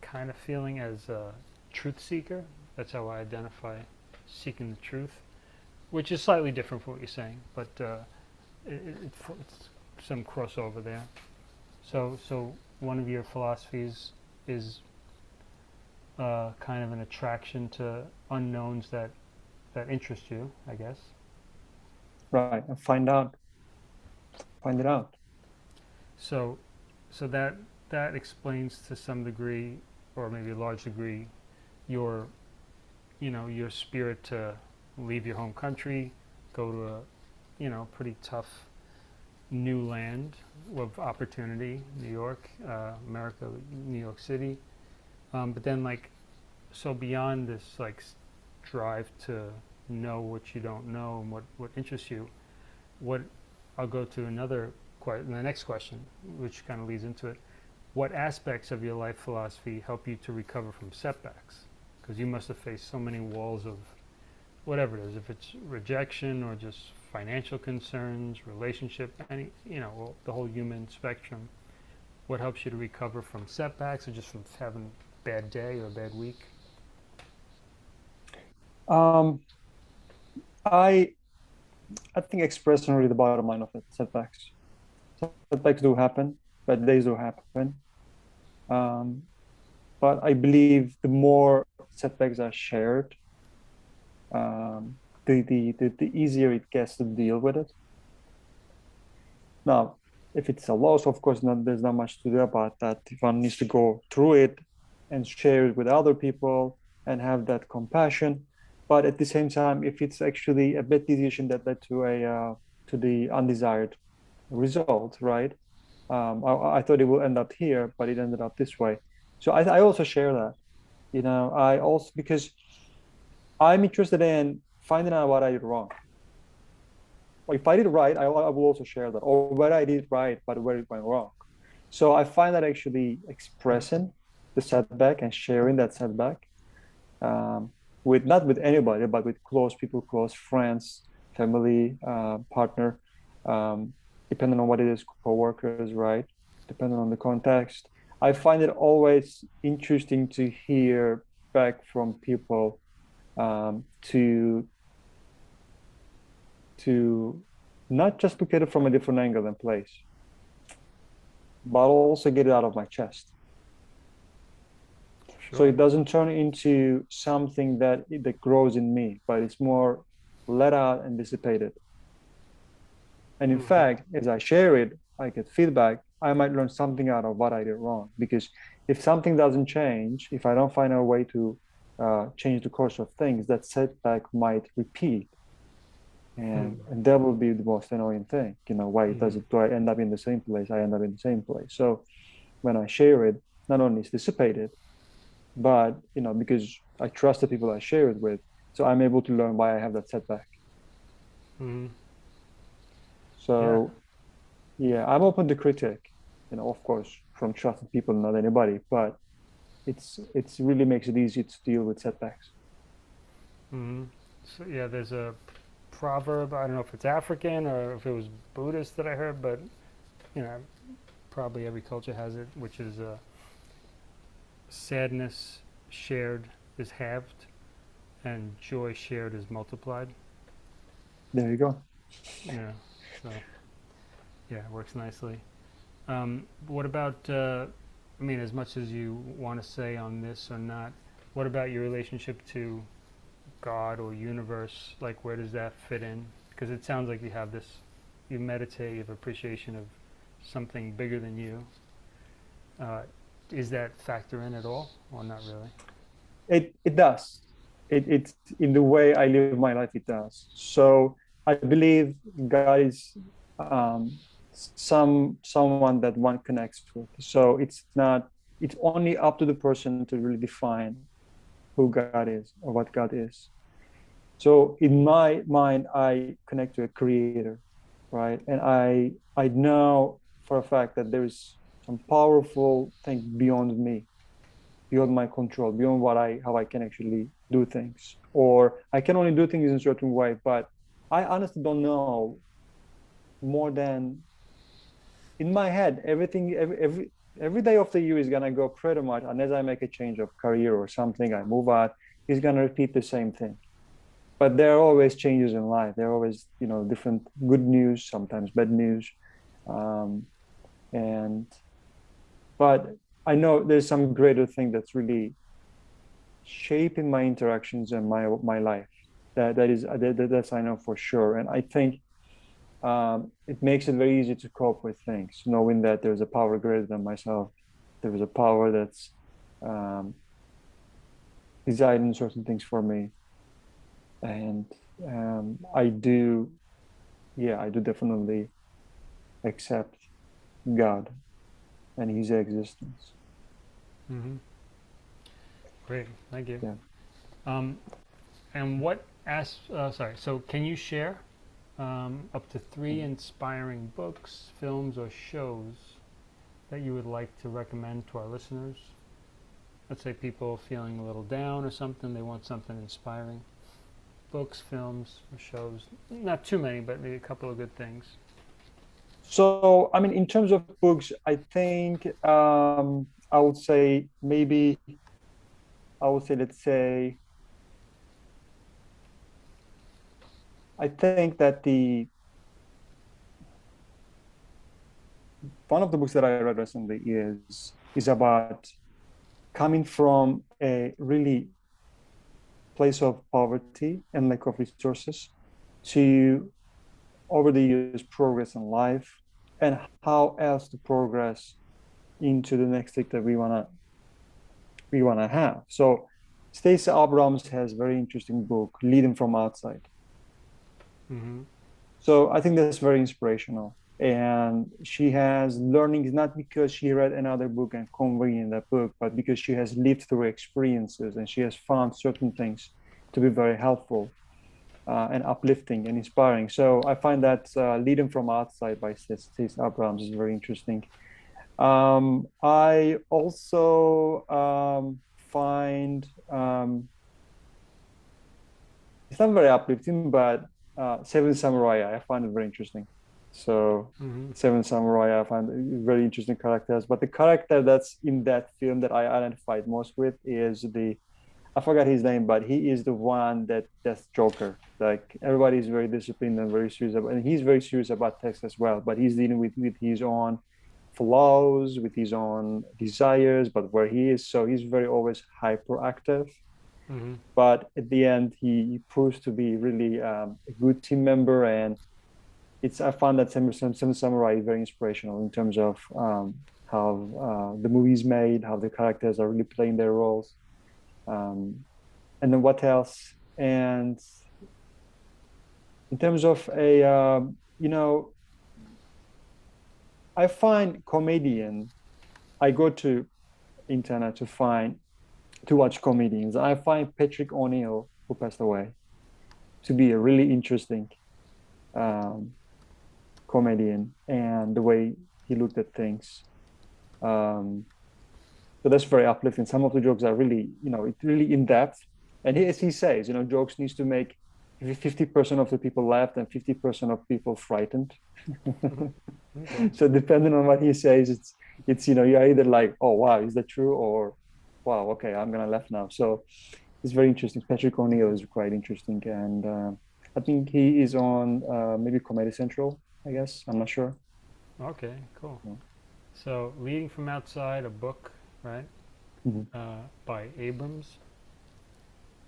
kind of feeling as a truth seeker. That's how I identify seeking the truth, which is slightly different from what you're saying, but uh, it, it, it, it's some crossover there. So, so one of your philosophies is uh, kind of an attraction to unknowns that that interest you, I guess. right and find out, find it out. So, so that that explains to some degree, or maybe a large degree, your, you know, your spirit to leave your home country, go to a, you know, pretty tough new land of opportunity, New York, uh, America, New York City, um, but then like, so beyond this like drive to know what you don't know and what what interests you, what I'll go to another question, the next question, which kind of leads into it. What aspects of your life philosophy help you to recover from setbacks? Because you must have faced so many walls of whatever it is, if it's rejection or just financial concerns, relationship, any, you know, the whole human spectrum. What helps you to recover from setbacks or just from having a bad day or a bad week? Um, I I think expressing really the bottom line of it, setbacks. Setbacks do happen, bad days do happen. Um, but I believe the more setbacks are shared, um, the, the, the, the easier it gets to deal with it. Now, if it's a loss, of course, not, there's not much to do about that. If one needs to go through it and share it with other people and have that compassion. But at the same time, if it's actually a bad decision that led to a uh, to the undesired result, right? Um, I, I, thought it will end up here, but it ended up this way. So I, I also share that. You know, I also because I'm interested in finding out what I did wrong. If I did right, I, I will also share that, or where I did right, but where it went wrong. So I find that actually expressing the setback and sharing that setback um, with not with anybody, but with close people, close friends, family, uh, partner, um, depending on what it is, co-workers, right? Depending on the context. I find it always interesting to hear back from people um, to to not just look at it from a different angle and place, but also get it out of my chest. Sure. So it doesn't turn into something that that grows in me, but it's more let out and dissipated. And in mm -hmm. fact, as I share it, I get feedback. I might learn something out of what I did wrong. Because if something doesn't change, if I don't find a way to uh, change the course of things, that setback might repeat. And, mm. and that will be the most annoying thing. You know, why mm. does it, do I end up in the same place? I end up in the same place. So when I share it, not only is dissipated, but, you know, because I trust the people I share it with, so I'm able to learn why I have that setback. Mm. So, yeah. yeah, I'm open to critique, you know, of course, from trusted people, not anybody, but it's it's really makes it easy to deal with setbacks. Mm-hmm. So yeah, there's a proverb. I don't know if it's African or if it was Buddhist that I heard, but you know, probably every culture has it, which is uh, sadness shared is halved, and joy shared is multiplied. There you go. Yeah. So, yeah, it works nicely. Um, what about, uh, I mean, as much as you want to say on this or not, what about your relationship to God or universe? Like, where does that fit in? Because it sounds like you have this, you meditate, you have appreciation of something bigger than you. Uh, is that factor in at all, or not really? It it does. It it in the way I live my life. It does. So I believe God is um, some someone that one connects with. So it's not it's only up to the person to really define who God is or what God is. So in my mind, I connect to a creator, right? And I I know for a fact that there is some powerful thing beyond me, beyond my control, beyond what I how I can actually do things. Or I can only do things in a certain way, but I honestly don't know more than in my head, everything, every, every, every day of the year is gonna go pretty much, unless I make a change of career or something, I move out, is gonna repeat the same thing. But there are always changes in life. There are always, you know, different good news, sometimes bad news. Um, and, but I know there's some greater thing that's really shaping my interactions and my, my life. That that is that, that's I know for sure, and I think um, it makes it very easy to cope with things, knowing that there's a power greater than myself. There is a power that's um, deciding certain things for me, and um, I do, yeah, I do definitely accept God and His existence. Mm-hmm. Great, thank you. Yeah. Um, and what ask, uh, sorry, so can you share um, up to three inspiring books, films, or shows that you would like to recommend to our listeners? Let's say people feeling a little down or something, they want something inspiring. Books, films, or shows. Not too many, but maybe a couple of good things. So, I mean, in terms of books, I think um, I would say maybe, I would say, let's say, I think that the one of the books that I read recently is is about coming from a really place of poverty and lack of resources to over the years progress in life and how else to progress into the next thing that we wanna we wanna have. So Stacey Abrams has very interesting book, Leading from Outside. Mm-hmm. So I think that's very inspirational. and she has learnings not because she read another book and conveying that book, but because she has lived through experiences and she has found certain things to be very helpful uh, and uplifting and inspiring. So I find that uh, Leading from Outside by Stacey Abrams is very interesting. Um, I also um, find um, it's not very uplifting, but uh, Seven Samurai I find it very interesting. So Mm-hmm. Seven Samurai I find very interesting characters, but the character that's in that film that I identified most with is the I forgot his name, but he is the one that that's Joker. Like everybody is very disciplined and very serious about, and he's very serious about text as well. But he's dealing with with his own flaws, with his own desires, but where he is, so he's very always hyperactive. Mm-hmm. But at the end, he, he proves to be really um, a good team member, and it's I found that Seven, Seven Samurai very inspirational in terms of um, how uh, the movie's made, how the characters are really playing their roles um, and then what else and in terms of a um, you know i find comedian i go to internet to find to watch comedians i find patrice o'neal who passed away to be a really interesting um, comedian and the way he looked at things um, so that's very uplifting. Some of the jokes are really, you know, it's really in depth. And as he says, you know, jokes needs to make 50% of the people laughed and 50% of people frightened. Okay. so depending on what he says, it's it's you know, you're either like, oh wow, is that true? Or wow, okay, I'm gonna laugh now. So it's very interesting. Patrice O'Neal is quite interesting, and uh, I think he is on uh, maybe Comedy Central. I guess I'm not sure. Okay, cool. Yeah. So, Leading from Outside, a book, right, Mhm. uh, by Abrams,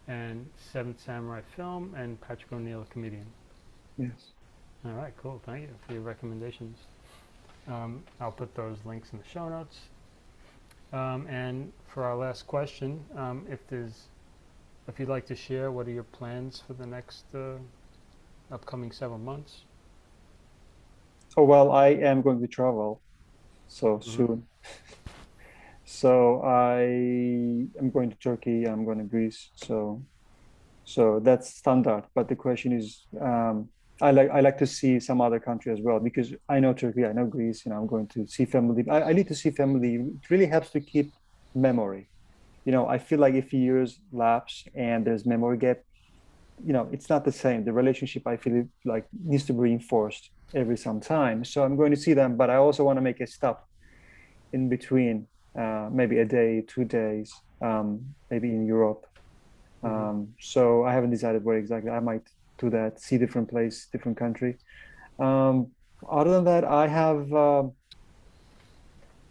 and Seventh Samurai film, and Patrice O'Neal, a comedian. Yes. All right, cool. Thank you for your recommendations. Um, I'll put those links in the show notes. Um, and for our last question, um, if there's, if you'd like to share, what are your plans for the next uh, upcoming several months? Oh well, I am going to travel so Mhm. soon. So I am going to Turkey. I'm going to Greece. So, so that's standard. But the question is, um, I like I like to see some other country as well because I know Turkey, I know Greece. You know, I'm going to see family. I, I need to see family. It really helps to keep memory. You know, I feel like if years lapse and there's memory gap, you know, it's not the same. The relationship I feel like needs to be reinforced every some time. So I'm going to see them, but I also want to make a stop in between, uh, maybe a day, two days, um, maybe in Europe. Mhm. Um, so I haven't decided where exactly. I might do that, see different place, different country. Um, other than that, I have uh,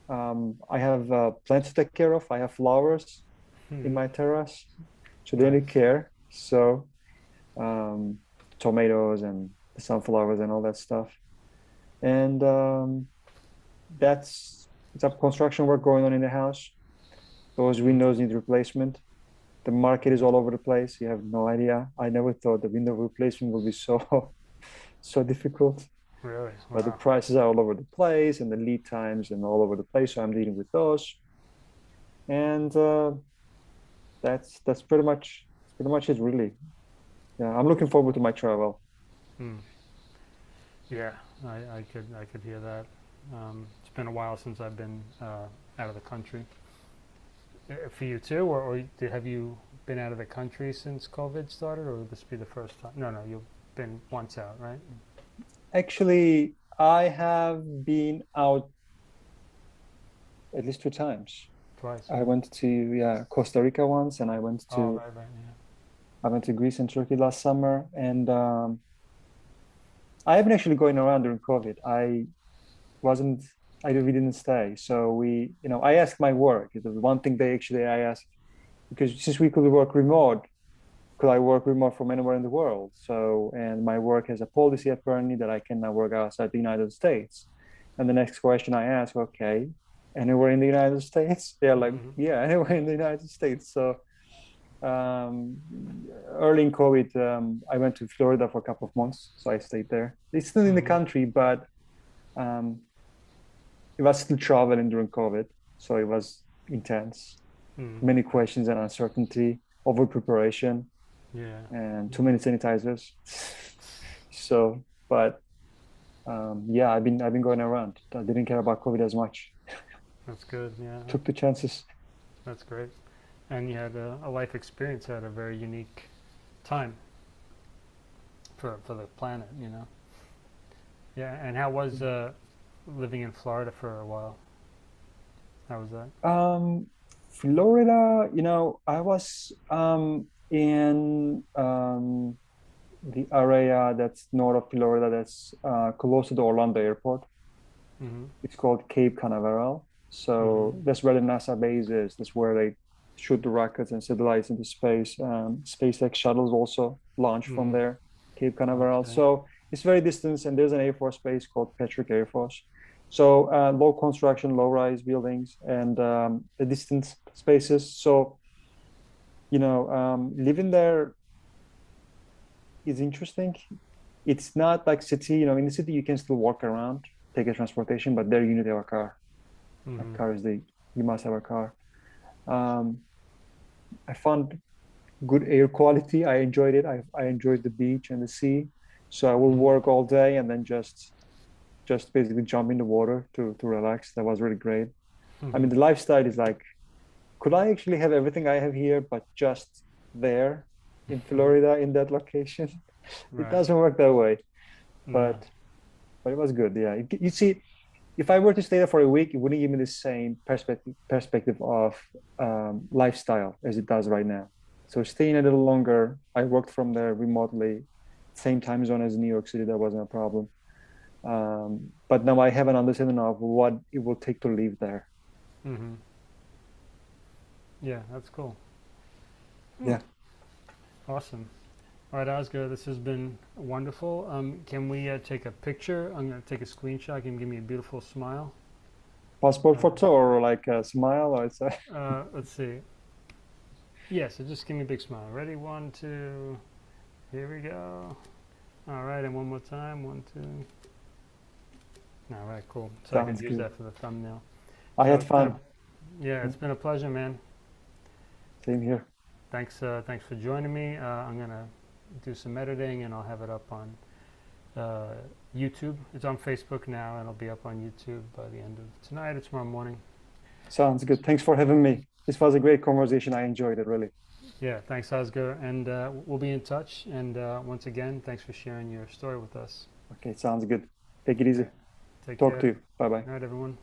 um, I have uh, plants to take care of. I have flowers in my terrace, so they need care. So um, tomatoes and sunflowers and all that stuff. And um, that's some construction work going on in the house. Those windows need replacement. The market is all over the place. You have no idea. I never thought the window replacement would be so so difficult. Really? Wow. But the prices are all over the place and the lead times and all over the place. So I'm dealing with those. And uh, that's that's pretty much pretty much it really. Yeah, I'm looking forward to my travel. Hmm. Yeah, I, I could I could hear that. Um, it's been a while since I've been uh, out of the country. Uh, for you too, or, or did, have you been out of the country since COVID started, or would this be the first time? No, no, you've been once out, right? Actually, I have been out at least two times. Twice. I went to yeah Costa Rica once, and I went to oh, right, right, yeah. I went to Greece and Turkey last summer, and um, I haven't actually going around during COVID. I wasn't. I we didn't stay, so we you know I asked my work. The one thing they actually I asked because since we could work remote, could I work remote from anywhere in the world? So and my work has a policy apparently that I cannot work outside the United States. And the next question I asked, okay, anywhere in the United States? They're like, Mhm. yeah, anywhere in the United States. So um, early in COVID, um, I went to Florida for a couple of months, so I stayed there. It's still in the Mhm. country, but Um, it was still traveling during COVID, so it was intense. Mm. Many questions and uncertainty, over preparation, Yeah. and too many sanitizers. So, but um, yeah, I've been I've been going around. I didn't care about COVID as much. That's good. Yeah. Took the chances. That's great. And you had a, a life experience at a very unique time for for the planet, you know. Yeah. And how was uh, living in Florida for a while? How was that? Um, Florida, you know, I was um, in um, the area that's north of Florida, that's uh, close to the Orlando airport. Mm-hmm. It's called Cape Canaveral. So that's where the NASA base is. That's where they shoot the rockets and satellites into space. Um, SpaceX shuttles also launch from Mhm. there, Cape Canaveral. Okay. So it's very distant, and there's an Air Force base called Patrick Air Force. So uh, low construction, low-rise buildings, and um, the distant spaces. So you know, um, living there is interesting. It's not like city. You know, in the city you can still walk around, take a transportation, but there you need to have a car. Mm-hmm. Like car is the you must have a car. Um, I found good air quality. I enjoyed it. I, I enjoyed the beach and the sea. So I will work all day and then just just basically jump in the water to to relax. That was really great. I mean, mm-hmm. the lifestyle is like, could I actually have everything I have here, but just there in mm-hmm. Florida in that location? It doesn't work that way mm. but but it was good yeah. It- you see if i were to stay there for a week it wouldn't give me the same perspective perspective of um, lifestyle as it does right now. So staying a little longer i worked from there remotely same time zone as new york city that wasn't a problem um, but now i have an understanding of what it will take to live there Mm-hmm. Yeah, that's cool. Yeah. Awesome. All right, Oscar, this has been wonderful. Um, can we uh, take a picture? I'm going to take a screenshot. Can you give me a beautiful smile? passport photo or like a smile or it's a, Uh, let's see. Yeah, so just give me a big smile. Ready? One, two. Here we go. All right, and one more time. One, two. All right, cool. So I can use good. that for the thumbnail. i had So been a- fun Yeah, it's been a pleasure, man. same here Thanks, uh, thanks for joining me. Uh, I'm gonna do some editing and I'll have it up on uh, YouTube. It's on Facebook now and it'll be up on YouTube by the end of tonight or tomorrow morning. sounds good thanks for having me this was a great conversation i enjoyed it really Yeah, thanks, Oscar, and uh, we'll be in touch. And uh, once again, thanks for sharing your story with us. okay sounds good take it easy Take talk care. to you bye bye All right, everyone.